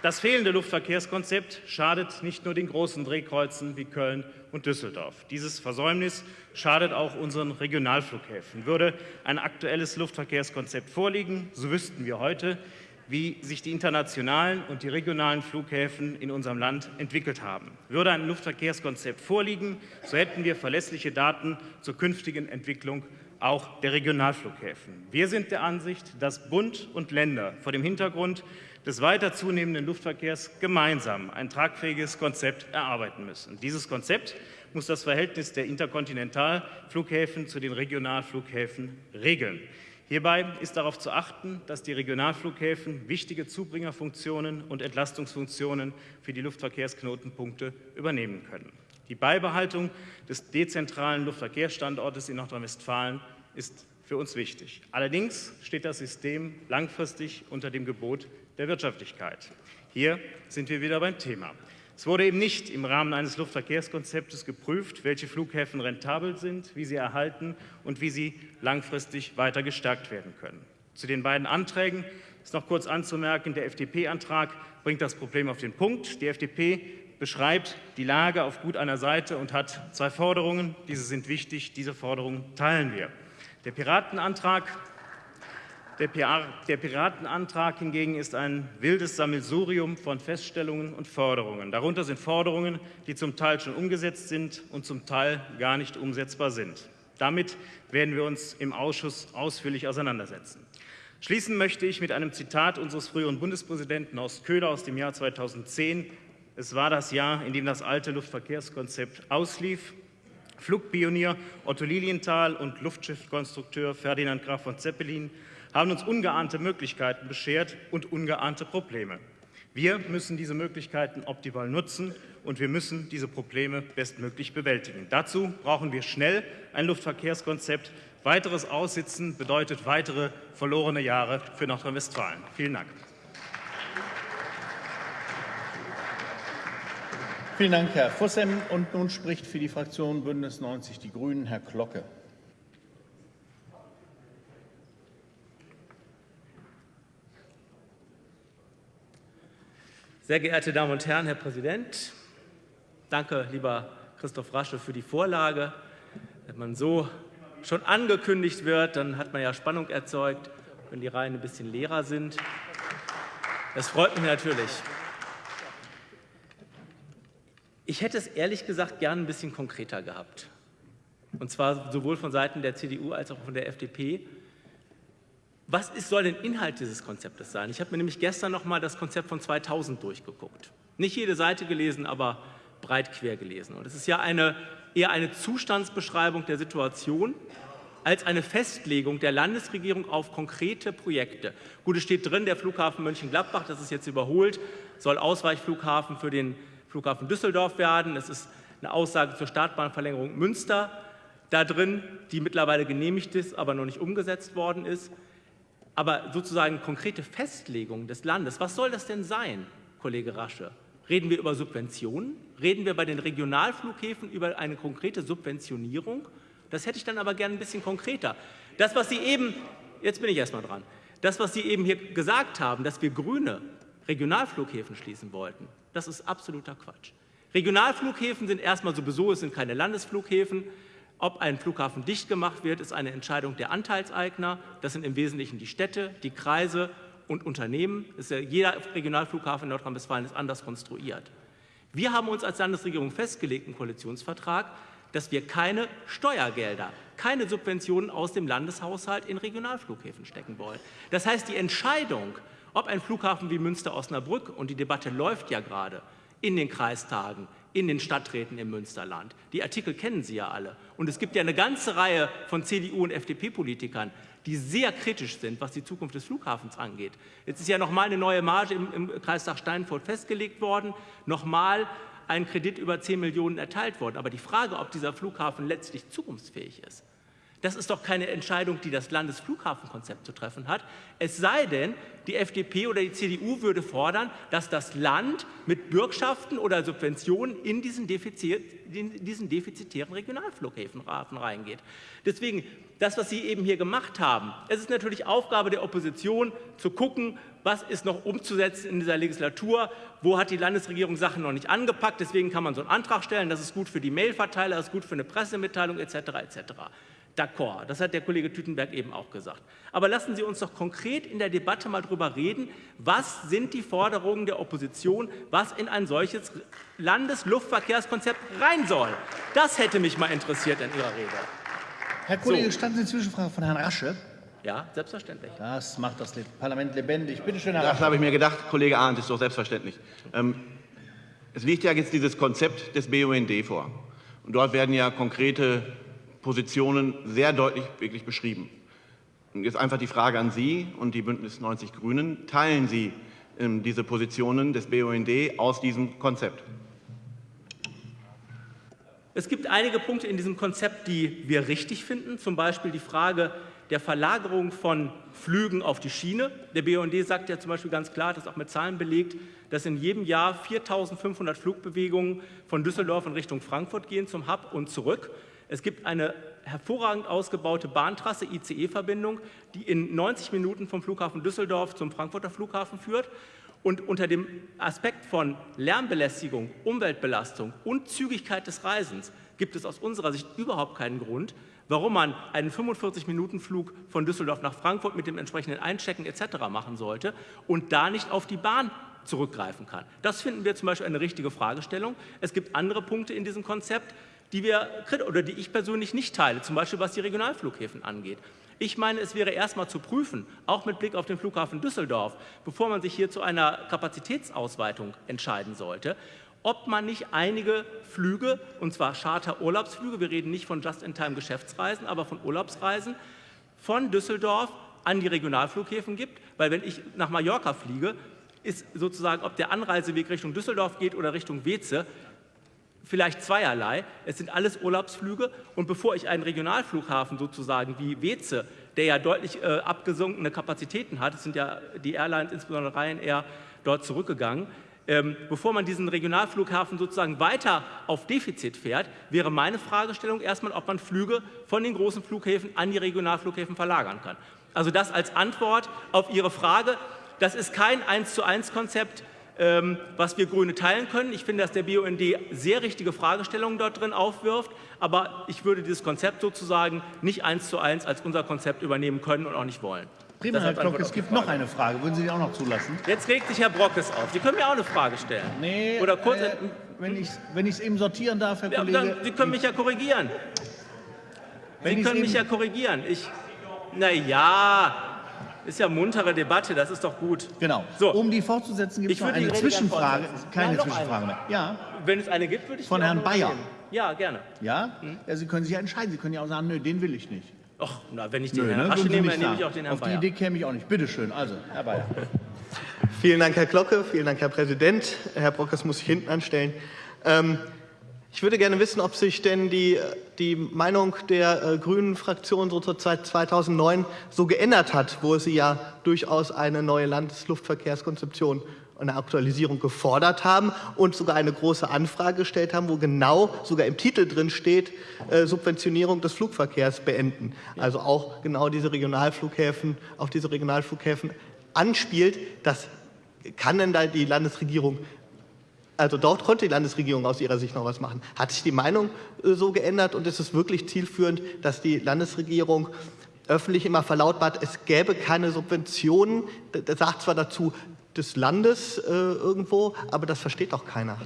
das fehlende Luftverkehrskonzept schadet nicht nur den großen Drehkreuzen wie Köln und Düsseldorf. Dieses Versäumnis schadet auch unseren Regionalflughäfen. Würde ein aktuelles Luftverkehrskonzept vorliegen, so wüssten wir heute, wie sich die internationalen und die regionalen Flughäfen in unserem Land entwickelt haben. Würde ein Luftverkehrskonzept vorliegen, so hätten wir verlässliche Daten zur künftigen Entwicklung auch der Regionalflughäfen. Wir sind der Ansicht, dass Bund und Länder vor dem Hintergrund des weiter zunehmenden Luftverkehrs gemeinsam ein tragfähiges Konzept erarbeiten müssen. Dieses Konzept muss das Verhältnis der Interkontinentalflughäfen zu den Regionalflughäfen regeln. Hierbei ist darauf zu achten, dass die Regionalflughäfen wichtige Zubringerfunktionen und Entlastungsfunktionen für die Luftverkehrsknotenpunkte übernehmen können. Die Beibehaltung des dezentralen Luftverkehrsstandortes in Nordrhein-Westfalen ist für uns wichtig. Allerdings steht das System langfristig unter dem Gebot der Wirtschaftlichkeit. Hier sind wir wieder beim Thema. Es wurde eben nicht im Rahmen eines Luftverkehrskonzeptes geprüft, welche Flughäfen rentabel sind, wie sie erhalten und wie sie langfristig weiter gestärkt werden können. Zu den beiden Anträgen ist noch kurz anzumerken, der FDP-Antrag bringt das Problem auf den Punkt. Die FDP beschreibt die Lage auf gut einer Seite und hat zwei Forderungen. Diese sind wichtig, diese Forderungen teilen wir. Der Piratenantrag, der, der Piratenantrag hingegen ist ein wildes Sammelsurium von Feststellungen und Forderungen. Darunter sind Forderungen, die zum Teil schon umgesetzt sind und zum Teil gar nicht umsetzbar sind. Damit werden wir uns im Ausschuss ausführlich auseinandersetzen. Schließen möchte ich mit einem Zitat unseres früheren Bundespräsidenten Horst Köhler aus dem Jahr 2010, es war das Jahr, in dem das alte Luftverkehrskonzept auslief. Flugpionier Otto Lilienthal und Luftschiffkonstrukteur Ferdinand Graf von Zeppelin haben uns ungeahnte Möglichkeiten beschert und ungeahnte Probleme. Wir müssen diese Möglichkeiten optimal nutzen und wir müssen diese Probleme bestmöglich bewältigen. Dazu brauchen wir schnell ein Luftverkehrskonzept. Weiteres Aussitzen bedeutet weitere verlorene Jahre für Nordrhein-Westfalen. Vielen Dank. Vielen Dank, Herr Vossem. Und nun spricht für die Fraktion Bündnis 90 Die Grünen Herr Glocke. Sehr geehrte Damen und Herren, Herr Präsident, danke, lieber Christoph Rasche, für die Vorlage. Wenn man so schon angekündigt wird, dann hat man ja Spannung erzeugt, wenn die Reihen ein bisschen leerer sind. Das freut mich natürlich. Ich hätte es ehrlich gesagt gern ein bisschen konkreter gehabt. Und zwar sowohl von Seiten der CDU als auch von der FDP. Was ist, soll denn Inhalt dieses Konzeptes sein? Ich habe mir nämlich gestern noch mal das Konzept von 2000 durchgeguckt. Nicht jede Seite gelesen, aber breit quer gelesen. Und es ist ja eine, eher eine Zustandsbeschreibung der Situation als eine Festlegung der Landesregierung auf konkrete Projekte. Gut, es steht drin, der Flughafen Mönchengladbach, das ist jetzt überholt, soll Ausweichflughafen für den Flughafen Düsseldorf werden. Es ist eine Aussage zur Startbahnverlängerung Münster da drin, die mittlerweile genehmigt ist, aber noch nicht umgesetzt worden ist. Aber sozusagen konkrete Festlegung des Landes, was soll das denn sein, Kollege Rasche? Reden wir über Subventionen? Reden wir bei den Regionalflughäfen über eine konkrete Subventionierung? Das hätte ich dann aber gerne ein bisschen konkreter. Das, was Sie eben, jetzt bin ich erstmal dran, das, was Sie eben hier gesagt haben, dass wir grüne Regionalflughäfen schließen wollten, das ist absoluter Quatsch. Regionalflughäfen sind erstmal sowieso, es sind keine Landesflughäfen. Ob ein Flughafen dicht gemacht wird, ist eine Entscheidung der Anteilseigner. Das sind im Wesentlichen die Städte, die Kreise und Unternehmen. Ja, jeder Regionalflughafen in Nordrhein-Westfalen ist anders konstruiert. Wir haben uns als Landesregierung festgelegt im Koalitionsvertrag, dass wir keine Steuergelder, keine Subventionen aus dem Landeshaushalt in Regionalflughäfen stecken wollen. Das heißt, die Entscheidung, ob ein Flughafen wie Münster-Osnabrück, und die Debatte läuft ja gerade, in den Kreistagen, in den Stadträten im Münsterland. Die Artikel kennen Sie ja alle. Und es gibt ja eine ganze Reihe von CDU- und FDP-Politikern, die sehr kritisch sind, was die Zukunft des Flughafens angeht. Jetzt ist ja nochmal eine neue Marge im, im Kreistag Steinfurt festgelegt worden, nochmal ein Kredit über 10 Millionen erteilt worden. Aber die Frage, ob dieser Flughafen letztlich zukunftsfähig ist, das ist doch keine Entscheidung, die das Landesflughafenkonzept zu treffen hat. Es sei denn, die FDP oder die CDU würde fordern, dass das Land mit Bürgschaften oder Subventionen in diesen, Defizit, in diesen defizitären Regionalflughäfen reingeht. Deswegen, das, was Sie eben hier gemacht haben, es ist natürlich Aufgabe der Opposition, zu gucken, was ist noch umzusetzen in dieser Legislatur, wo hat die Landesregierung Sachen noch nicht angepackt. Deswegen kann man so einen Antrag stellen, das ist gut für die Mailverteiler, das ist gut für eine Pressemitteilung etc. etc d'accord. Das hat der Kollege Tütenberg eben auch gesagt. Aber lassen Sie uns doch konkret in der Debatte mal darüber reden, was sind die Forderungen der Opposition, was in ein solches Landesluftverkehrskonzept rein soll. Das hätte mich mal interessiert in Ihrer Rede. Herr Kollege, so. standen Sie Zwischenfrage von Herrn Rasche? Ja, selbstverständlich. Das macht das Parlament lebendig. Bitte schön, Herr Das habe ich mir gedacht, Kollege Arndt, ist doch selbstverständlich. Ähm, es liegt ja jetzt dieses Konzept des BUND vor. Und dort werden ja konkrete Positionen sehr deutlich wirklich beschrieben. Und jetzt einfach die Frage an Sie und die Bündnis 90 Grünen. Teilen Sie ähm, diese Positionen des BUND aus diesem Konzept? Es gibt einige Punkte in diesem Konzept, die wir richtig finden, zum Beispiel die Frage der Verlagerung von Flügen auf die Schiene. Der BUND sagt ja zum Beispiel ganz klar, das ist auch mit Zahlen belegt, dass in jedem Jahr 4.500 Flugbewegungen von Düsseldorf in Richtung Frankfurt gehen zum Hub und zurück. Es gibt eine hervorragend ausgebaute Bahntrasse, ICE-Verbindung, die in 90 Minuten vom Flughafen Düsseldorf zum Frankfurter Flughafen führt. Und unter dem Aspekt von Lärmbelästigung, Umweltbelastung und Zügigkeit des Reisens gibt es aus unserer Sicht überhaupt keinen Grund, warum man einen 45-Minuten-Flug von Düsseldorf nach Frankfurt mit dem entsprechenden Einchecken etc. machen sollte und da nicht auf die Bahn zurückgreifen kann. Das finden wir zum Beispiel eine richtige Fragestellung. Es gibt andere Punkte in diesem Konzept, die wir oder die ich persönlich nicht teile, zum Beispiel was die Regionalflughäfen angeht. Ich meine, es wäre erstmal zu prüfen, auch mit Blick auf den Flughafen Düsseldorf, bevor man sich hier zu einer Kapazitätsausweitung entscheiden sollte, ob man nicht einige Flüge, und zwar Charter-Urlaubsflüge, wir reden nicht von Just-in-Time-Geschäftsreisen, aber von Urlaubsreisen, von Düsseldorf an die Regionalflughäfen gibt, weil wenn ich nach Mallorca fliege, ist sozusagen, ob der Anreiseweg Richtung Düsseldorf geht oder Richtung Weze, vielleicht zweierlei. Es sind alles Urlaubsflüge und bevor ich einen Regionalflughafen sozusagen wie Weze, der ja deutlich äh, abgesunkene Kapazitäten hat, es sind ja die Airlines, insbesondere Ryanair, dort zurückgegangen, ähm, bevor man diesen Regionalflughafen sozusagen weiter auf Defizit fährt, wäre meine Fragestellung erstmal, ob man Flüge von den großen Flughäfen an die Regionalflughäfen verlagern kann. Also das als Antwort auf Ihre Frage. Das ist kein 1 zu 1 Konzept was wir Grüne teilen können. Ich finde, dass der BUND sehr richtige Fragestellungen dort drin aufwirft, aber ich würde dieses Konzept sozusagen nicht eins zu eins als unser Konzept übernehmen können und auch nicht wollen. Prima, Herr Klock, es gibt noch eine Frage. Würden Sie die auch noch zulassen? Jetzt regt sich Herr Brockes auf. Sie können mir auch eine Frage stellen. Nee, Oder kurz, äh, wenn ich es wenn eben sortieren darf, Herr ja, Kollege. dann, Sie können mich ja korrigieren. Wenn Sie können mich ja korrigieren. Ich, na ja, ist ja muntere Debatte, das ist doch gut. Genau. So. Um die fortzusetzen, gibt es Ich noch würde die eine Zwischenfrage. Keine noch Zwischenfrage mehr. Ja, Wenn es eine gibt, würde ich Von die Herrn Bayer. nehmen. Ja, gerne. ja? Hm? ja? Sie können sich ja entscheiden. Sie können ja auch sagen, nö, den will ich nicht. Ach, na, wenn ich den Nö, Herrn ne? Sie nehme, dann nehme ich auch den Herrn Auf die Bayer. Idee käme ich auch nicht. Bitte schön. Also, Herr Bayer. Vielen Dank, Herr Glocke. Vielen Dank, Herr Präsident. Herr Brockes muss sich hinten anstellen. Ähm, ich würde gerne wissen, ob sich denn die, die Meinung der äh, grünen Fraktion so zur Zeit 2009 so geändert hat, wo sie ja durchaus eine neue Landesluftverkehrskonzeption und eine Aktualisierung gefordert haben und sogar eine große Anfrage gestellt haben, wo genau sogar im Titel drin steht, äh, Subventionierung des Flugverkehrs beenden. Also auch genau diese Regionalflughäfen, auf diese Regionalflughäfen anspielt. Das kann denn da die Landesregierung also dort konnte die Landesregierung aus ihrer Sicht noch was machen. Hat sich die Meinung äh, so geändert und ist es wirklich zielführend, dass die Landesregierung öffentlich immer verlautbart, es gäbe keine Subventionen, das sagt zwar dazu des Landes äh, irgendwo, aber das versteht doch keiner.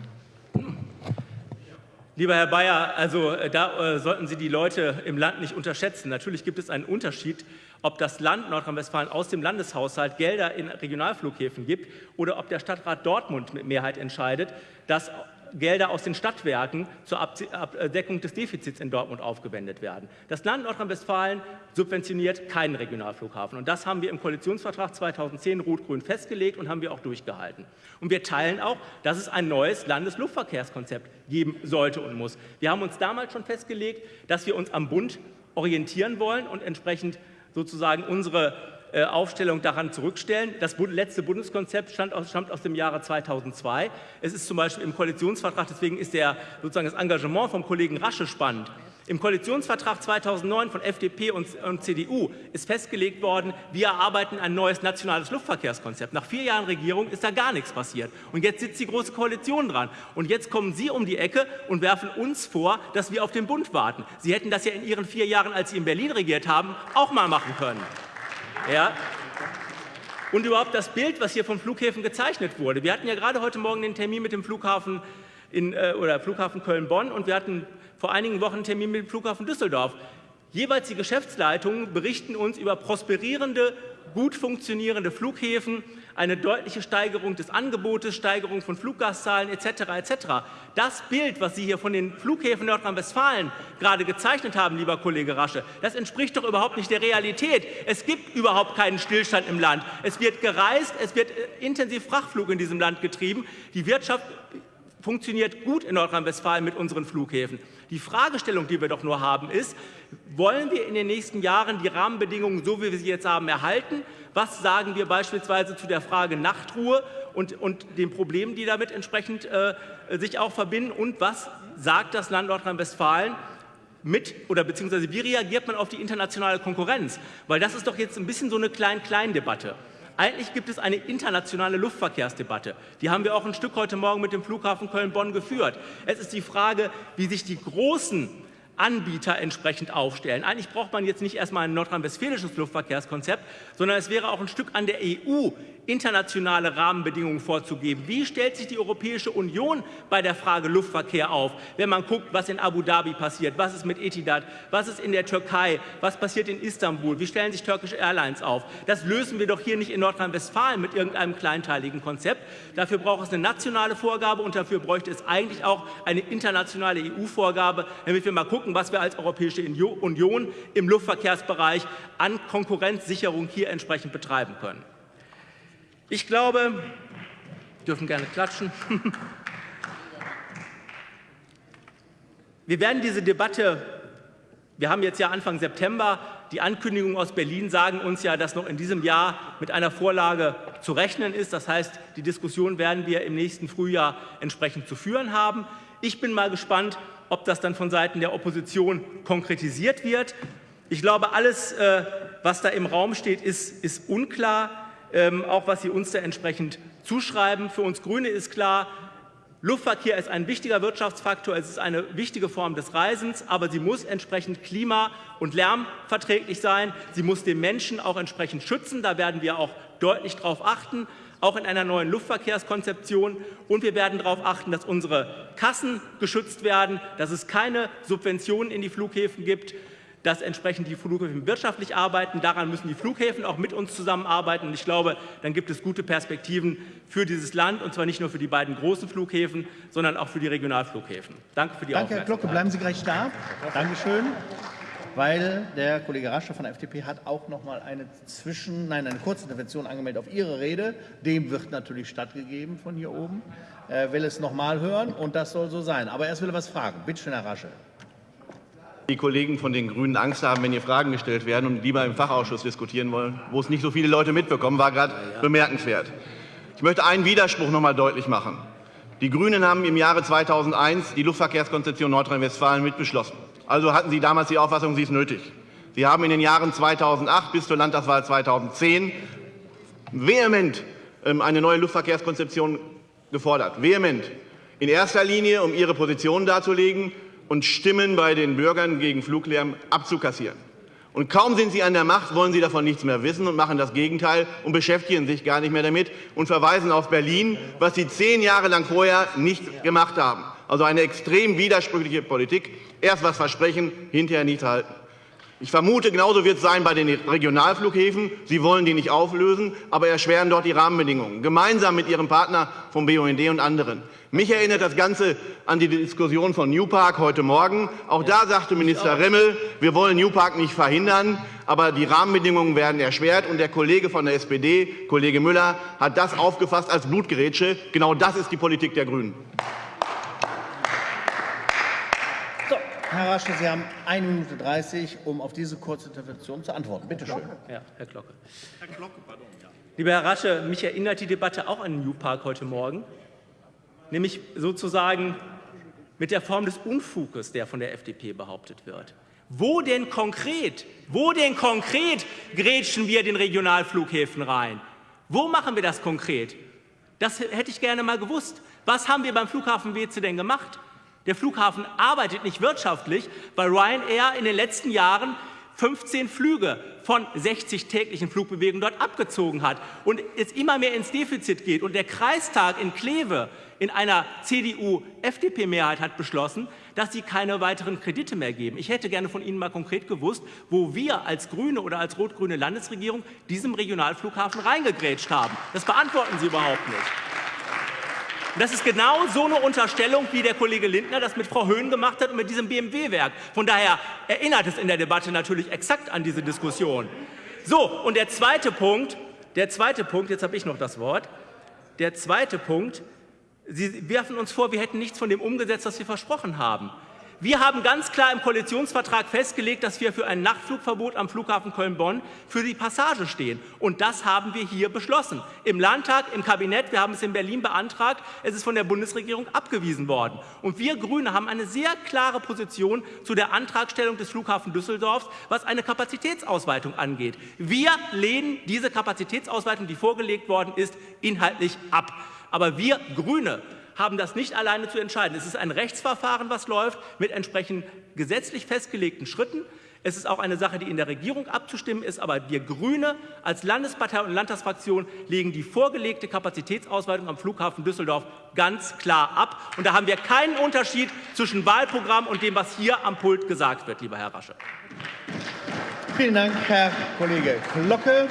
Lieber Herr Bayer, also äh, da äh, sollten Sie die Leute im Land nicht unterschätzen. Natürlich gibt es einen Unterschied, ob das Land Nordrhein-Westfalen aus dem Landeshaushalt Gelder in Regionalflughäfen gibt oder ob der Stadtrat Dortmund mit Mehrheit entscheidet, dass Gelder aus den Stadtwerken zur Abdeckung des Defizits in Dortmund aufgewendet werden. Das Land Nordrhein-Westfalen subventioniert keinen Regionalflughafen. Und das haben wir im Koalitionsvertrag 2010 Rot-Grün festgelegt und haben wir auch durchgehalten. Und wir teilen auch, dass es ein neues Landesluftverkehrskonzept geben sollte und muss. Wir haben uns damals schon festgelegt, dass wir uns am Bund orientieren wollen und entsprechend sozusagen unsere äh, Aufstellung daran zurückstellen. Das letzte Bundeskonzept stammt aus, stammt aus dem Jahre 2002. Es ist zum Beispiel im Koalitionsvertrag, deswegen ist der, sozusagen das Engagement vom Kollegen Rasche spannend. Im Koalitionsvertrag 2009 von FDP und, und CDU ist festgelegt worden, wir erarbeiten ein neues nationales Luftverkehrskonzept. Nach vier Jahren Regierung ist da gar nichts passiert. Und jetzt sitzt die Große Koalition dran. Und jetzt kommen Sie um die Ecke und werfen uns vor, dass wir auf den Bund warten. Sie hätten das ja in Ihren vier Jahren, als Sie in Berlin regiert haben, auch mal machen können. Ja. Und überhaupt das Bild, was hier von Flughäfen gezeichnet wurde. Wir hatten ja gerade heute Morgen den Termin mit dem Flughafen äh, Flughafen Köln-Bonn und wir hatten vor einigen Wochen einen Termin mit dem Flughafen Düsseldorf. Jeweils die Geschäftsleitungen berichten uns über prosperierende, gut funktionierende Flughäfen, eine deutliche Steigerung des Angebotes, Steigerung von Fluggastzahlen etc. etc. Das Bild, was Sie hier von den Flughäfen Nordrhein-Westfalen gerade gezeichnet haben, lieber Kollege Rasche, das entspricht doch überhaupt nicht der Realität. Es gibt überhaupt keinen Stillstand im Land. Es wird gereist, es wird äh, intensiv Frachtflug in diesem Land getrieben. Die Wirtschaft funktioniert gut in Nordrhein-Westfalen mit unseren Flughäfen. Die Fragestellung, die wir doch nur haben, ist, wollen wir in den nächsten Jahren die Rahmenbedingungen, so wie wir sie jetzt haben, erhalten? Was sagen wir beispielsweise zu der Frage Nachtruhe und, und den Problemen, die damit entsprechend äh, sich auch verbinden? Und was sagt das Land Nordrhein-Westfalen mit oder beziehungsweise wie reagiert man auf die internationale Konkurrenz? Weil das ist doch jetzt ein bisschen so eine Klein-Klein-Debatte. Eigentlich gibt es eine internationale Luftverkehrsdebatte. Die haben wir auch ein Stück heute Morgen mit dem Flughafen Köln-Bonn geführt. Es ist die Frage, wie sich die großen Anbieter entsprechend aufstellen. Eigentlich braucht man jetzt nicht erstmal ein nordrhein-westfälisches Luftverkehrskonzept, sondern es wäre auch ein Stück an der EU, internationale Rahmenbedingungen vorzugeben. Wie stellt sich die Europäische Union bei der Frage Luftverkehr auf, wenn man guckt, was in Abu Dhabi passiert, was ist mit Etihad, was ist in der Türkei, was passiert in Istanbul, wie stellen sich Turkish Airlines auf? Das lösen wir doch hier nicht in Nordrhein-Westfalen mit irgendeinem kleinteiligen Konzept. Dafür braucht es eine nationale Vorgabe und dafür bräuchte es eigentlich auch eine internationale EU-Vorgabe, damit wir mal gucken, was wir als Europäische Union im Luftverkehrsbereich an Konkurrenzsicherung hier entsprechend betreiben können. Ich glaube, dürfen gerne klatschen. Wir werden diese Debatte, wir haben jetzt ja Anfang September, die Ankündigungen aus Berlin sagen uns ja, dass noch in diesem Jahr mit einer Vorlage zu rechnen ist. Das heißt, die Diskussion werden wir im nächsten Frühjahr entsprechend zu führen haben. Ich bin mal gespannt, ob das dann von Seiten der Opposition konkretisiert wird. Ich glaube, alles, äh, was da im Raum steht, ist, ist unklar, auch was Sie uns da entsprechend zuschreiben. Für uns Grüne ist klar, Luftverkehr ist ein wichtiger Wirtschaftsfaktor, es ist eine wichtige Form des Reisens, aber sie muss entsprechend klima- und lärmverträglich sein. Sie muss den Menschen auch entsprechend schützen. Da werden wir auch deutlich darauf achten, auch in einer neuen Luftverkehrskonzeption. Und wir werden darauf achten, dass unsere Kassen geschützt werden, dass es keine Subventionen in die Flughäfen gibt, dass entsprechend die Flughäfen wirtschaftlich arbeiten. Daran müssen die Flughäfen auch mit uns zusammenarbeiten. Und ich glaube, dann gibt es gute Perspektiven für dieses Land, und zwar nicht nur für die beiden großen Flughäfen, sondern auch für die Regionalflughäfen. Danke für die Danke, Herr Aufmerksamkeit. Glocke. Bleiben Sie gleich da. Dankeschön. Weil der Kollege Rasche von der FDP hat auch noch mal eine Zwischen, nein, eine Kurzintervention angemeldet auf Ihre Rede. Dem wird natürlich stattgegeben von hier oben. Er will es noch mal hören und das soll so sein. Aber erst will er was fragen. Bitte schön, Herr Rasche. Die Kollegen von den Grünen Angst haben, wenn hier Fragen gestellt werden und lieber im Fachausschuss diskutieren wollen, wo es nicht so viele Leute mitbekommen, war gerade bemerkenswert. Ich möchte einen Widerspruch noch mal deutlich machen. Die Grünen haben im Jahre 2001 die Luftverkehrskonzeption Nordrhein-Westfalen mitbeschlossen. Also hatten Sie damals die Auffassung, sie ist nötig. Sie haben in den Jahren 2008 bis zur Landtagswahl 2010 vehement ähm, eine neue Luftverkehrskonzeption gefordert. Vehement. In erster Linie, um Ihre Position darzulegen und Stimmen bei den Bürgern gegen Fluglärm abzukassieren. Und kaum sind Sie an der Macht, wollen Sie davon nichts mehr wissen und machen das Gegenteil und beschäftigen sich gar nicht mehr damit und verweisen auf Berlin, was Sie zehn Jahre lang vorher nicht gemacht haben. Also eine extrem widersprüchliche Politik. Erst was versprechen, hinterher nicht halten. Ich vermute, genauso wird es sein bei den Regionalflughäfen. Sie wollen die nicht auflösen, aber erschweren dort die Rahmenbedingungen, gemeinsam mit Ihrem Partner vom BUND und anderen. Mich erinnert das Ganze an die Diskussion von New Park heute Morgen. Auch da sagte Minister Remmel, wir wollen New Park nicht verhindern, aber die Rahmenbedingungen werden erschwert. Und der Kollege von der SPD, Kollege Müller, hat das aufgefasst als Blutgerätsche. Genau das ist die Politik der Grünen. So, Herr Rasche, Sie haben 1 Minute 30, um auf diese Kurzintervention zu antworten. Bitte schön. Ja, Herr Glocke. Lieber Herr Rasche, mich erinnert die Debatte auch an den New Park heute Morgen, nämlich sozusagen mit der Form des Unfuges, der von der FDP behauptet wird. Wo denn konkret, wo denn konkret grätschen wir den Regionalflughäfen rein? Wo machen wir das konkret? Das hätte ich gerne mal gewusst. Was haben wir beim Flughafen Weze denn gemacht? Der Flughafen arbeitet nicht wirtschaftlich, weil Ryanair in den letzten Jahren 15 Flüge von 60 täglichen Flugbewegungen dort abgezogen hat und es immer mehr ins Defizit geht. Und der Kreistag in Kleve in einer CDU-FDP-Mehrheit hat beschlossen, dass sie keine weiteren Kredite mehr geben. Ich hätte gerne von Ihnen mal konkret gewusst, wo wir als Grüne oder als rot-grüne Landesregierung diesem Regionalflughafen reingegrätscht haben. Das beantworten Sie überhaupt nicht. Und das ist genau so eine Unterstellung, wie der Kollege Lindner das mit Frau Höhn gemacht hat und mit diesem BMW-Werk. Von daher erinnert es in der Debatte natürlich exakt an diese Diskussion. So, und der zweite Punkt, der zweite Punkt, jetzt habe ich noch das Wort. Der zweite Punkt, Sie werfen uns vor, wir hätten nichts von dem umgesetzt, was wir versprochen haben. Wir haben ganz klar im Koalitionsvertrag festgelegt, dass wir für ein Nachtflugverbot am Flughafen Köln-Bonn für die Passage stehen. Und das haben wir hier beschlossen. Im Landtag, im Kabinett, wir haben es in Berlin beantragt, es ist von der Bundesregierung abgewiesen worden. Und wir Grüne haben eine sehr klare Position zu der Antragstellung des Flughafen Düsseldorfs, was eine Kapazitätsausweitung angeht. Wir lehnen diese Kapazitätsausweitung, die vorgelegt worden ist, inhaltlich ab. Aber wir Grüne haben das nicht alleine zu entscheiden. Es ist ein Rechtsverfahren, was läuft, mit entsprechend gesetzlich festgelegten Schritten. Es ist auch eine Sache, die in der Regierung abzustimmen ist, aber wir Grüne als Landespartei und Landtagsfraktion legen die vorgelegte Kapazitätsausweitung am Flughafen Düsseldorf ganz klar ab. Und da haben wir keinen Unterschied zwischen Wahlprogramm und dem, was hier am Pult gesagt wird, lieber Herr Rasche. Vielen Dank, Herr Kollege Glocke.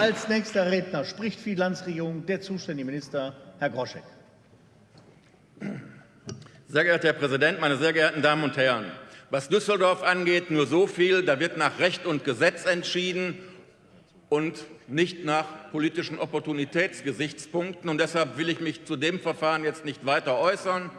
Als nächster Redner spricht für die Landesregierung der zuständige Minister, Herr Groschek. Sehr geehrter Herr Präsident, meine sehr geehrten Damen und Herren! Was Düsseldorf angeht, nur so viel, da wird nach Recht und Gesetz entschieden und nicht nach politischen Opportunitätsgesichtspunkten. Und deshalb will ich mich zu dem Verfahren jetzt nicht weiter äußern,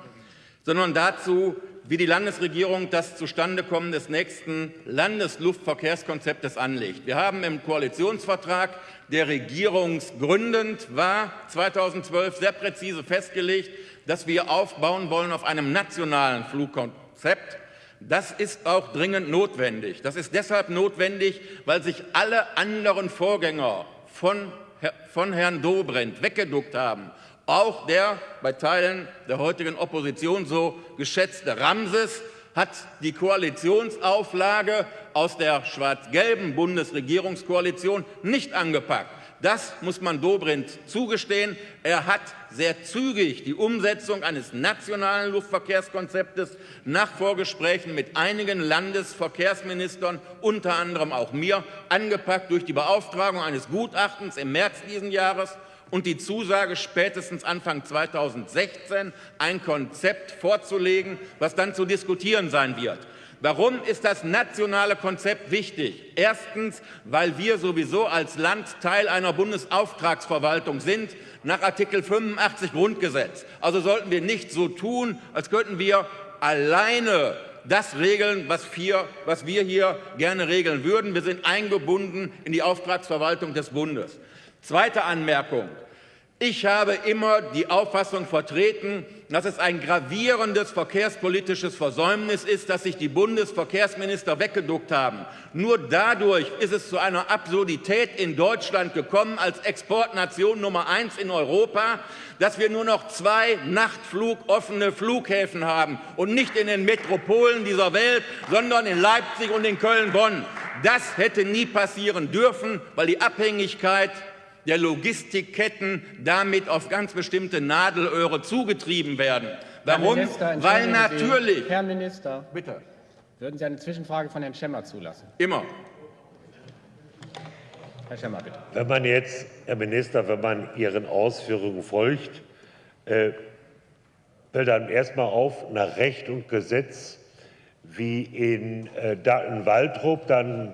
sondern dazu, wie die Landesregierung das Zustandekommen des nächsten Landesluftverkehrskonzeptes anlegt. Wir haben im Koalitionsvertrag, der regierungsgründend war, 2012 sehr präzise festgelegt, dass wir aufbauen wollen auf einem nationalen Flugkonzept. Das ist auch dringend notwendig. Das ist deshalb notwendig, weil sich alle anderen Vorgänger von von Herrn Dobrindt weggeduckt haben. Auch der bei Teilen der heutigen Opposition so geschätzte Ramses hat die Koalitionsauflage aus der schwarz-gelben Bundesregierungskoalition nicht angepackt. Das muss man Dobrindt zugestehen. Er hat sehr zügig die Umsetzung eines nationalen Luftverkehrskonzeptes nach Vorgesprächen mit einigen Landesverkehrsministern, unter anderem auch mir, angepackt durch die Beauftragung eines Gutachtens im März dieses Jahres und die Zusage, spätestens Anfang 2016 ein Konzept vorzulegen, was dann zu diskutieren sein wird. Warum ist das nationale Konzept wichtig? Erstens, weil wir sowieso als Land Teil einer Bundesauftragsverwaltung sind, nach Artikel 85 Grundgesetz. Also sollten wir nicht so tun, als könnten wir alleine das regeln, was wir, was wir hier gerne regeln würden. Wir sind eingebunden in die Auftragsverwaltung des Bundes. Zweite Anmerkung. Ich habe immer die Auffassung vertreten, dass es ein gravierendes verkehrspolitisches Versäumnis ist, dass sich die Bundesverkehrsminister weggeduckt haben. Nur dadurch ist es zu einer Absurdität in Deutschland gekommen, als Exportnation Nummer eins in Europa, dass wir nur noch zwei nachtflugoffene Flughäfen haben und nicht in den Metropolen dieser Welt, sondern in Leipzig und in Köln-Bonn. Das hätte nie passieren dürfen, weil die Abhängigkeit der Logistikketten damit auf ganz bestimmte Nadelöhre zugetrieben werden. Warum? Minister, Weil natürlich. Sie, Herr Minister, bitte. Würden Sie eine Zwischenfrage von Herrn Schemmer zulassen? Immer. Herr Schemmer, bitte. Wenn man jetzt, Herr Minister, wenn man Ihren Ausführungen folgt, äh, fällt einem erstmal auf, nach Recht und Gesetz wie in, äh, in Waldrop, dann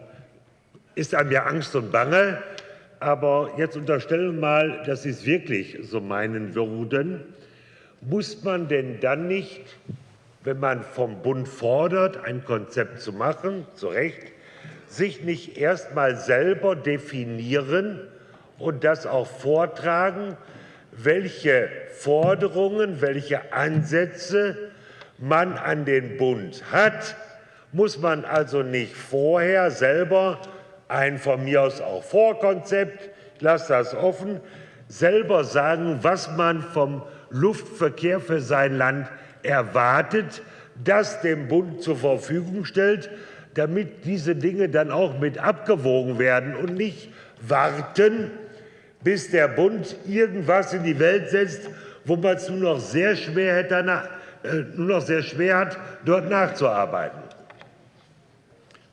ist einem ja Angst und Bange. Aber jetzt unterstellen wir mal, dass Sie es wirklich so meinen würden. Muss man denn dann nicht, wenn man vom Bund fordert, ein Konzept zu machen, zu Recht, sich nicht erst mal selber definieren und das auch vortragen, welche Forderungen, welche Ansätze man an den Bund hat? Muss man also nicht vorher selber ein von mir aus auch Vorkonzept, ich lasse das offen, selber sagen, was man vom Luftverkehr für sein Land erwartet, das dem Bund zur Verfügung stellt, damit diese Dinge dann auch mit abgewogen werden und nicht warten, bis der Bund irgendwas in die Welt setzt, wo man es nur noch sehr schwer, hätte, äh, nur noch sehr schwer hat, dort nachzuarbeiten.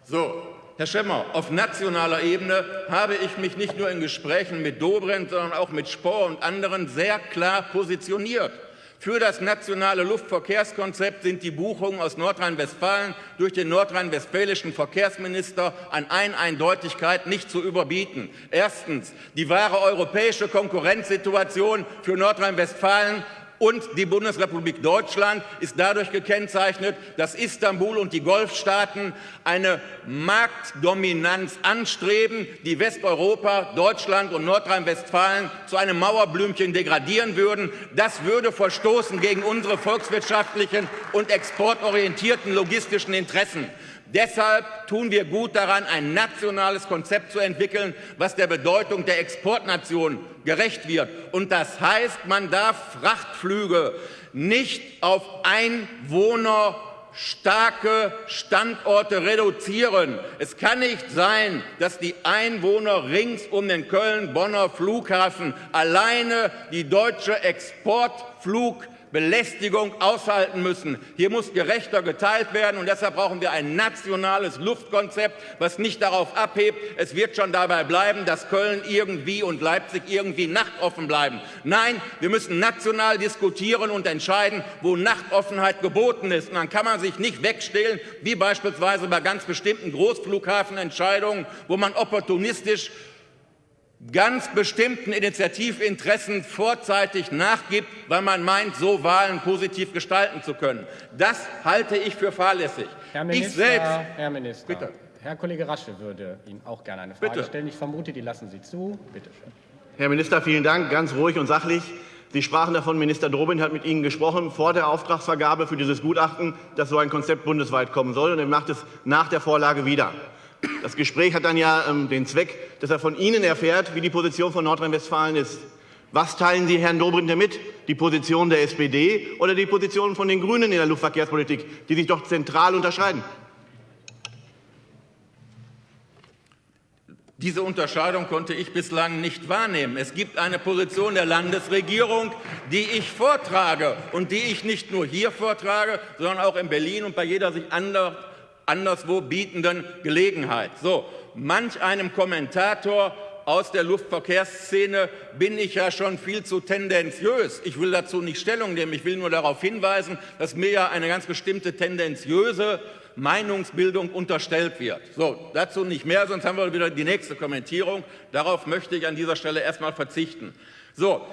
So, Herr Schemmer, auf nationaler Ebene habe ich mich nicht nur in Gesprächen mit Dobrindt, sondern auch mit Spohr und anderen sehr klar positioniert. Für das nationale Luftverkehrskonzept sind die Buchungen aus Nordrhein-Westfalen durch den nordrhein-westfälischen Verkehrsminister an Eineindeutigkeit nicht zu überbieten. Erstens die wahre europäische Konkurrenzsituation für Nordrhein-Westfalen und die Bundesrepublik Deutschland ist dadurch gekennzeichnet, dass Istanbul und die Golfstaaten eine Marktdominanz anstreben, die Westeuropa, Deutschland und Nordrhein-Westfalen zu einem Mauerblümchen degradieren würden. Das würde verstoßen gegen unsere volkswirtschaftlichen und exportorientierten logistischen Interessen. Deshalb tun wir gut daran, ein nationales Konzept zu entwickeln, was der Bedeutung der Exportnation gerecht wird. Und das heißt, man darf Frachtflüge nicht auf Einwohner starke Standorte reduzieren. Es kann nicht sein, dass die Einwohner rings um den Köln-Bonner Flughafen alleine die deutsche Exportflug Belästigung aushalten müssen. Hier muss gerechter geteilt werden, und deshalb brauchen wir ein nationales Luftkonzept, was nicht darauf abhebt, es wird schon dabei bleiben, dass Köln irgendwie und Leipzig irgendwie nachtoffen bleiben. Nein, wir müssen national diskutieren und entscheiden, wo Nachtoffenheit geboten ist. Und dann kann man sich nicht wegstehlen, wie beispielsweise bei ganz bestimmten Großflughafenentscheidungen, wo man opportunistisch ganz bestimmten Initiativinteressen vorzeitig nachgibt, weil man meint, so Wahlen positiv gestalten zu können. Das halte ich für fahrlässig. Herr Minister, ich selbst, Herr Minister, bitte. Herr Kollege Rasche würde Ihnen auch gerne eine Frage bitte. stellen. Ich vermute, die lassen Sie zu. Bitte schön. Herr Minister, vielen Dank. Ganz ruhig und sachlich. Sie sprachen davon, Minister Dobrindt hat mit Ihnen gesprochen vor der Auftragsvergabe für dieses Gutachten, dass so ein Konzept bundesweit kommen soll, und er macht es nach der Vorlage wieder. Das Gespräch hat dann ja ähm, den Zweck, dass er von Ihnen erfährt, wie die Position von Nordrhein-Westfalen ist. Was teilen Sie Herrn Dobrindt mit? Die Position der SPD oder die Position von den Grünen in der Luftverkehrspolitik, die sich doch zentral unterscheiden? Diese Unterscheidung konnte ich bislang nicht wahrnehmen. Es gibt eine Position der Landesregierung, die ich vortrage und die ich nicht nur hier vortrage, sondern auch in Berlin und bei jeder sich anderswo bietenden Gelegenheit. So, manch einem Kommentator aus der Luftverkehrsszene bin ich ja schon viel zu tendenziös. Ich will dazu nicht Stellung nehmen. Ich will nur darauf hinweisen, dass mir ja eine ganz bestimmte tendenziöse Meinungsbildung unterstellt wird. So, dazu nicht mehr, sonst haben wir wieder die nächste Kommentierung. Darauf möchte ich an dieser Stelle erstmal verzichten. So,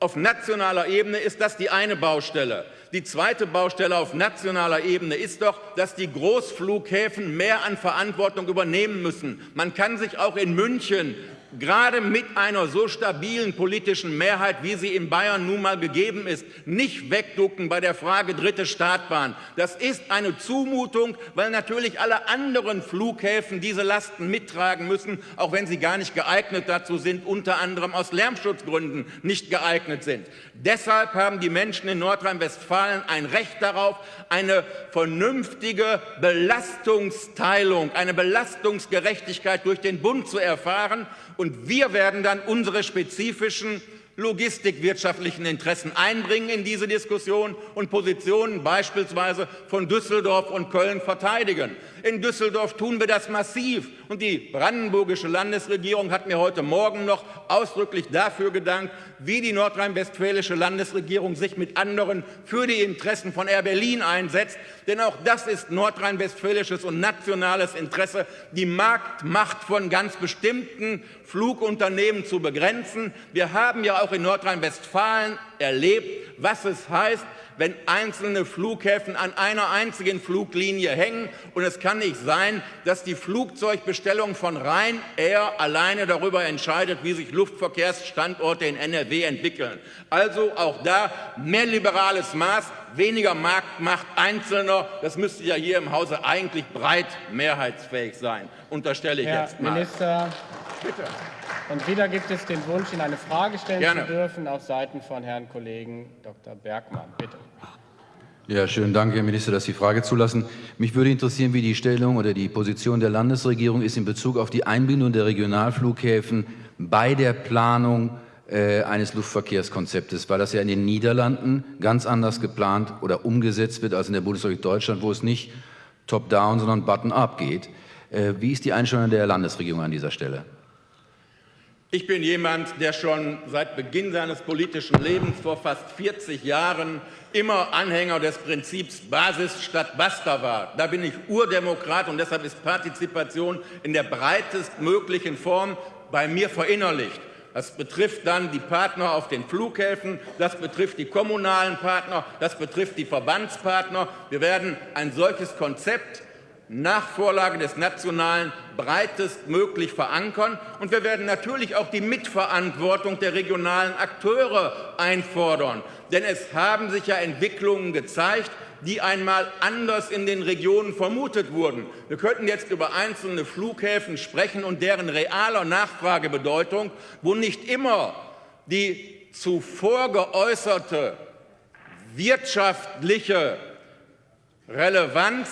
auf nationaler Ebene ist das die eine Baustelle. Die zweite Baustelle auf nationaler Ebene ist doch, dass die Großflughäfen mehr an Verantwortung übernehmen müssen. Man kann sich auch in München gerade mit einer so stabilen politischen Mehrheit, wie sie in Bayern nun mal gegeben ist, nicht wegducken bei der Frage dritte Startbahn. Das ist eine Zumutung, weil natürlich alle anderen Flughäfen diese Lasten mittragen müssen, auch wenn sie gar nicht geeignet dazu sind, unter anderem aus Lärmschutzgründen nicht geeignet sind. Deshalb haben die Menschen in Nordrhein-Westfalen ein Recht darauf, eine vernünftige Belastungsteilung, eine Belastungsgerechtigkeit durch den Bund zu erfahren und wir werden dann unsere spezifischen logistikwirtschaftlichen Interessen einbringen in diese Diskussion und Positionen beispielsweise von Düsseldorf und Köln verteidigen. In Düsseldorf tun wir das massiv. Und die brandenburgische Landesregierung hat mir heute Morgen noch ausdrücklich dafür gedankt, wie die nordrhein-westfälische Landesregierung sich mit anderen für die Interessen von Air Berlin einsetzt. Denn auch das ist nordrhein-westfälisches und nationales Interesse, die Marktmacht von ganz bestimmten Flugunternehmen zu begrenzen. Wir haben ja auch in Nordrhein-Westfalen erlebt, was es heißt, wenn einzelne Flughäfen an einer einzigen Fluglinie hängen. Und es kann nicht sein, dass die Flugzeugbestellung von Ryanair alleine darüber entscheidet, wie sich Luftverkehrsstandorte in NRW entwickeln. Also auch da mehr liberales Maß, weniger Marktmacht Einzelner. Das müsste ja hier im Hause eigentlich breit mehrheitsfähig sein, unterstelle ich Herr jetzt mal. Minister, Bitte. Und wieder gibt es den Wunsch, Ihnen eine Frage stellen Gerne. zu dürfen auf Seiten von Herrn Kollegen Dr. Bergmann. Bitte. Ja, schönen Dank, Herr Minister, dass Sie die Frage zulassen. Mich würde interessieren, wie die Stellung oder die Position der Landesregierung ist in Bezug auf die Einbindung der Regionalflughäfen bei der Planung äh, eines Luftverkehrskonzeptes, weil das ja in den Niederlanden ganz anders geplant oder umgesetzt wird als in der Bundesrepublik Deutschland, wo es nicht top-down, sondern button-up geht. Äh, wie ist die Einstellung der Landesregierung an dieser Stelle? Ich bin jemand, der schon seit Beginn seines politischen Lebens vor fast 40 Jahren immer Anhänger des Prinzips Basis statt Basta war. Da bin ich Urdemokrat und deshalb ist Partizipation in der breitestmöglichen Form bei mir verinnerlicht. Das betrifft dann die Partner auf den Flughäfen, das betrifft die kommunalen Partner, das betrifft die Verbandspartner. Wir werden ein solches Konzept nach Vorlage des Nationalen breitestmöglich verankern. Und wir werden natürlich auch die Mitverantwortung der regionalen Akteure einfordern. Denn es haben sich ja Entwicklungen gezeigt, die einmal anders in den Regionen vermutet wurden. Wir könnten jetzt über einzelne Flughäfen sprechen und deren realer Nachfragebedeutung, wo nicht immer die zuvor geäußerte wirtschaftliche Relevanz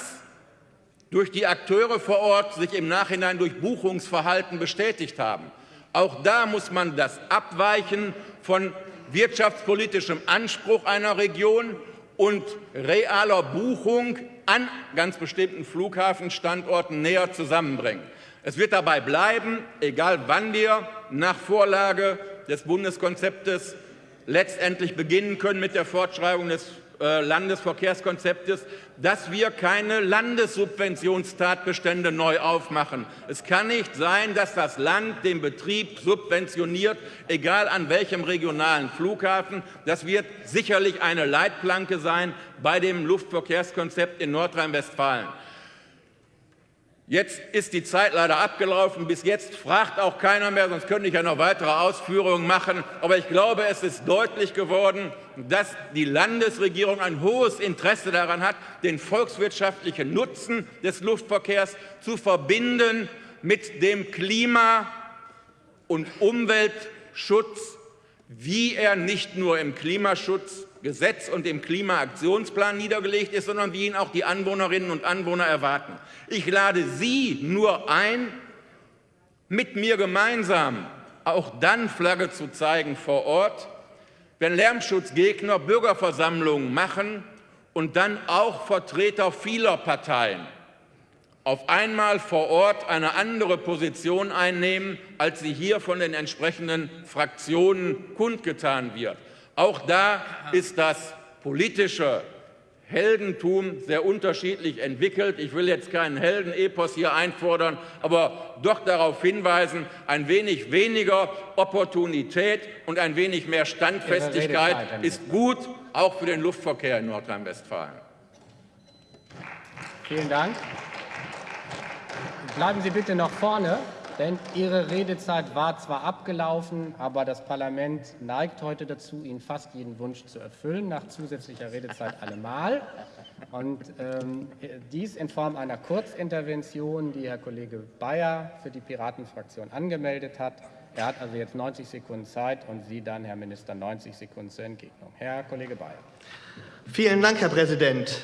durch die Akteure vor Ort sich im Nachhinein durch Buchungsverhalten bestätigt haben. Auch da muss man das Abweichen von wirtschaftspolitischem Anspruch einer Region und realer Buchung an ganz bestimmten Flughafenstandorten näher zusammenbringen. Es wird dabei bleiben, egal wann wir nach Vorlage des Bundeskonzeptes letztendlich beginnen können mit der Fortschreibung des äh, Landesverkehrskonzeptes, dass wir keine Landessubventionstatbestände neu aufmachen. Es kann nicht sein, dass das Land den Betrieb subventioniert, egal an welchem regionalen Flughafen. Das wird sicherlich eine Leitplanke sein bei dem Luftverkehrskonzept in Nordrhein-Westfalen. Jetzt ist die Zeit leider abgelaufen. Bis jetzt fragt auch keiner mehr, sonst könnte ich ja noch weitere Ausführungen machen. Aber ich glaube, es ist deutlich geworden, dass die Landesregierung ein hohes Interesse daran hat, den volkswirtschaftlichen Nutzen des Luftverkehrs zu verbinden mit dem Klima- und Umweltschutz, wie er nicht nur im Klimaschutzgesetz und im Klimaaktionsplan niedergelegt ist, sondern wie ihn auch die Anwohnerinnen und Anwohner erwarten. Ich lade Sie nur ein, mit mir gemeinsam auch dann Flagge zu zeigen vor Ort, wenn Lärmschutzgegner Bürgerversammlungen machen und dann auch Vertreter vieler Parteien auf einmal vor Ort eine andere Position einnehmen, als sie hier von den entsprechenden Fraktionen kundgetan wird. Auch da ist das politische Heldentum sehr unterschiedlich entwickelt. Ich will jetzt keinen Heldenepos hier einfordern, aber doch darauf hinweisen, ein wenig weniger Opportunität und ein wenig mehr Standfestigkeit ist gut, auch für den Luftverkehr in Nordrhein-Westfalen. Vielen Dank. Bleiben Sie bitte noch vorne. Denn Ihre Redezeit war zwar abgelaufen, aber das Parlament neigt heute dazu, Ihnen fast jeden Wunsch zu erfüllen, nach zusätzlicher Redezeit allemal. Und ähm, dies in Form einer Kurzintervention, die Herr Kollege Bayer für die Piratenfraktion angemeldet hat. Er hat also jetzt 90 Sekunden Zeit und Sie dann, Herr Minister, 90 Sekunden zur Entgegnung. Herr Kollege Bayer. Vielen Dank, Herr Präsident.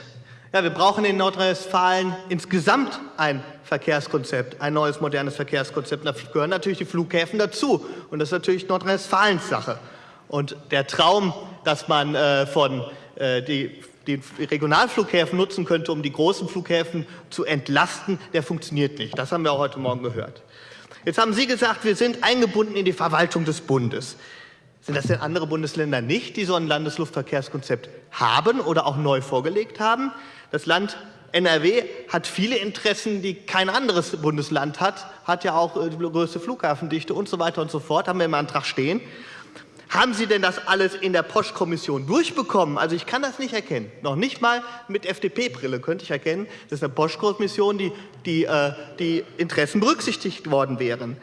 Ja, wir brauchen in Nordrhein-Westfalen insgesamt ein Verkehrskonzept, ein neues modernes Verkehrskonzept. Da gehören natürlich die Flughäfen dazu. Und das ist natürlich Nordrhein-Westfalens Sache. Und der Traum, dass man äh, von äh, die, die Regionalflughäfen nutzen könnte, um die großen Flughäfen zu entlasten, der funktioniert nicht. Das haben wir auch heute Morgen gehört. Jetzt haben Sie gesagt, wir sind eingebunden in die Verwaltung des Bundes. Sind das denn andere Bundesländer nicht, die so ein Landesluftverkehrskonzept haben oder auch neu vorgelegt haben? Das Land NRW hat viele Interessen, die kein anderes Bundesland hat, hat ja auch äh, die größte Flughafendichte und so weiter und so fort, haben wir im Antrag stehen. Haben Sie denn das alles in der Posch-Kommission durchbekommen? Also ich kann das nicht erkennen. Noch nicht mal mit FDP-Brille könnte ich erkennen, dass in der Posch-Kommission die, die, äh, die Interessen berücksichtigt worden wären.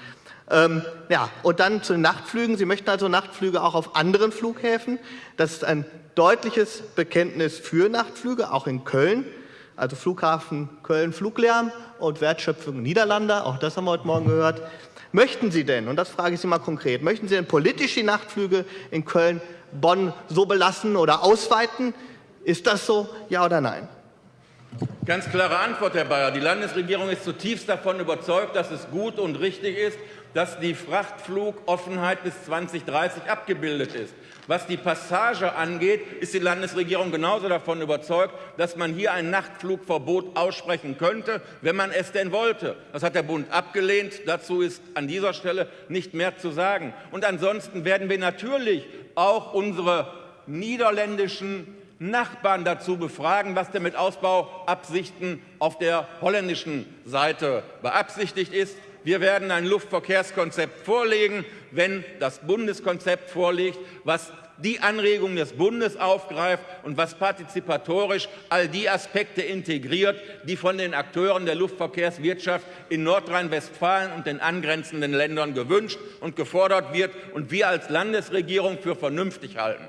Ähm, ja, und dann zu den Nachtflügen. Sie möchten also Nachtflüge auch auf anderen Flughäfen. Das ist ein deutliches Bekenntnis für Nachtflüge, auch in Köln. Also Flughafen Köln Fluglärm und Wertschöpfung Niederlande, auch das haben wir heute Morgen gehört. Möchten Sie denn, und das frage ich Sie mal konkret, möchten Sie denn politisch die Nachtflüge in Köln, Bonn so belassen oder ausweiten? Ist das so, ja oder nein? Ganz klare Antwort, Herr Bayer. Die Landesregierung ist zutiefst davon überzeugt, dass es gut und richtig ist, dass die Frachtflugoffenheit bis 2030 abgebildet ist. Was die Passage angeht, ist die Landesregierung genauso davon überzeugt, dass man hier ein Nachtflugverbot aussprechen könnte, wenn man es denn wollte. Das hat der Bund abgelehnt. Dazu ist an dieser Stelle nicht mehr zu sagen. Und ansonsten werden wir natürlich auch unsere niederländischen Nachbarn dazu befragen, was denn mit Ausbauabsichten auf der holländischen Seite beabsichtigt ist. Wir werden ein Luftverkehrskonzept vorlegen, wenn das Bundeskonzept vorliegt, was die Anregungen des Bundes aufgreift und was partizipatorisch all die Aspekte integriert, die von den Akteuren der Luftverkehrswirtschaft in Nordrhein-Westfalen und den angrenzenden Ländern gewünscht und gefordert wird und wir als Landesregierung für vernünftig halten.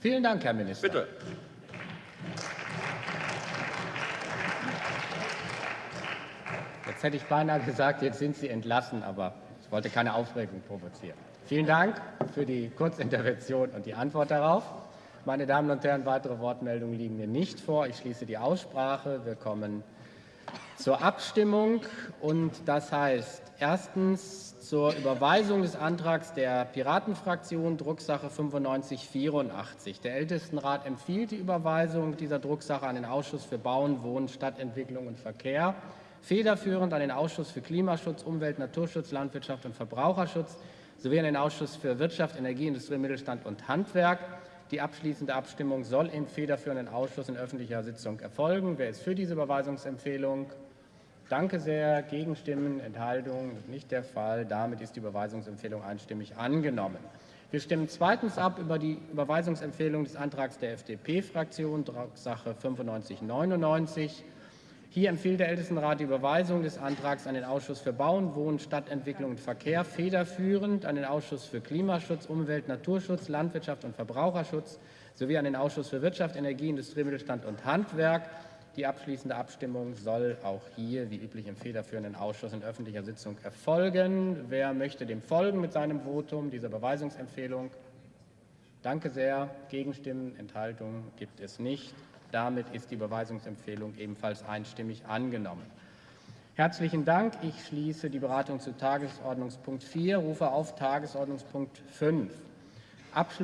Vielen Dank, Herr Minister. Bitte. Jetzt hätte ich beinahe gesagt, jetzt sind Sie entlassen, aber ich wollte keine Aufregung provozieren. Vielen Dank für die Kurzintervention und die Antwort darauf. Meine Damen und Herren, weitere Wortmeldungen liegen mir nicht vor. Ich schließe die Aussprache. Wir kommen zur Abstimmung. Und das heißt erstens zur Überweisung des Antrags der Piratenfraktion, Drucksache 9584. Der Ältestenrat empfiehlt die Überweisung dieser Drucksache an den Ausschuss für Bauen, Wohnen, Stadtentwicklung und Verkehr federführend an den Ausschuss für Klimaschutz, Umwelt, Naturschutz, Landwirtschaft und Verbraucherschutz sowie an den Ausschuss für Wirtschaft, Energie, Industrie, Mittelstand und Handwerk. Die abschließende Abstimmung soll im federführenden Ausschuss in öffentlicher Sitzung erfolgen. Wer ist für diese Überweisungsempfehlung? Danke sehr. Gegenstimmen, Enthaltungen? Nicht der Fall. Damit ist die Überweisungsempfehlung einstimmig angenommen. Wir stimmen zweitens ab über die Überweisungsempfehlung des Antrags der FDP-Fraktion, Sache 9599. Hier empfiehlt der Ältestenrat die Überweisung des Antrags an den Ausschuss für Bauen, Wohnen, Stadtentwicklung und Verkehr, federführend an den Ausschuss für Klimaschutz, Umwelt, Naturschutz, Landwirtschaft und Verbraucherschutz sowie an den Ausschuss für Wirtschaft, Energie, Industrie, Mittelstand und Handwerk. Die abschließende Abstimmung soll auch hier, wie üblich im federführenden Ausschuss, in öffentlicher Sitzung erfolgen. Wer möchte dem folgen mit seinem Votum, dieser Beweisungsempfehlung? Danke sehr. Gegenstimmen, Enthaltungen gibt es nicht. Damit ist die Überweisungsempfehlung ebenfalls einstimmig angenommen. Herzlichen Dank. Ich schließe die Beratung zu Tagesordnungspunkt 4, rufe auf Tagesordnungspunkt 5. Abschluss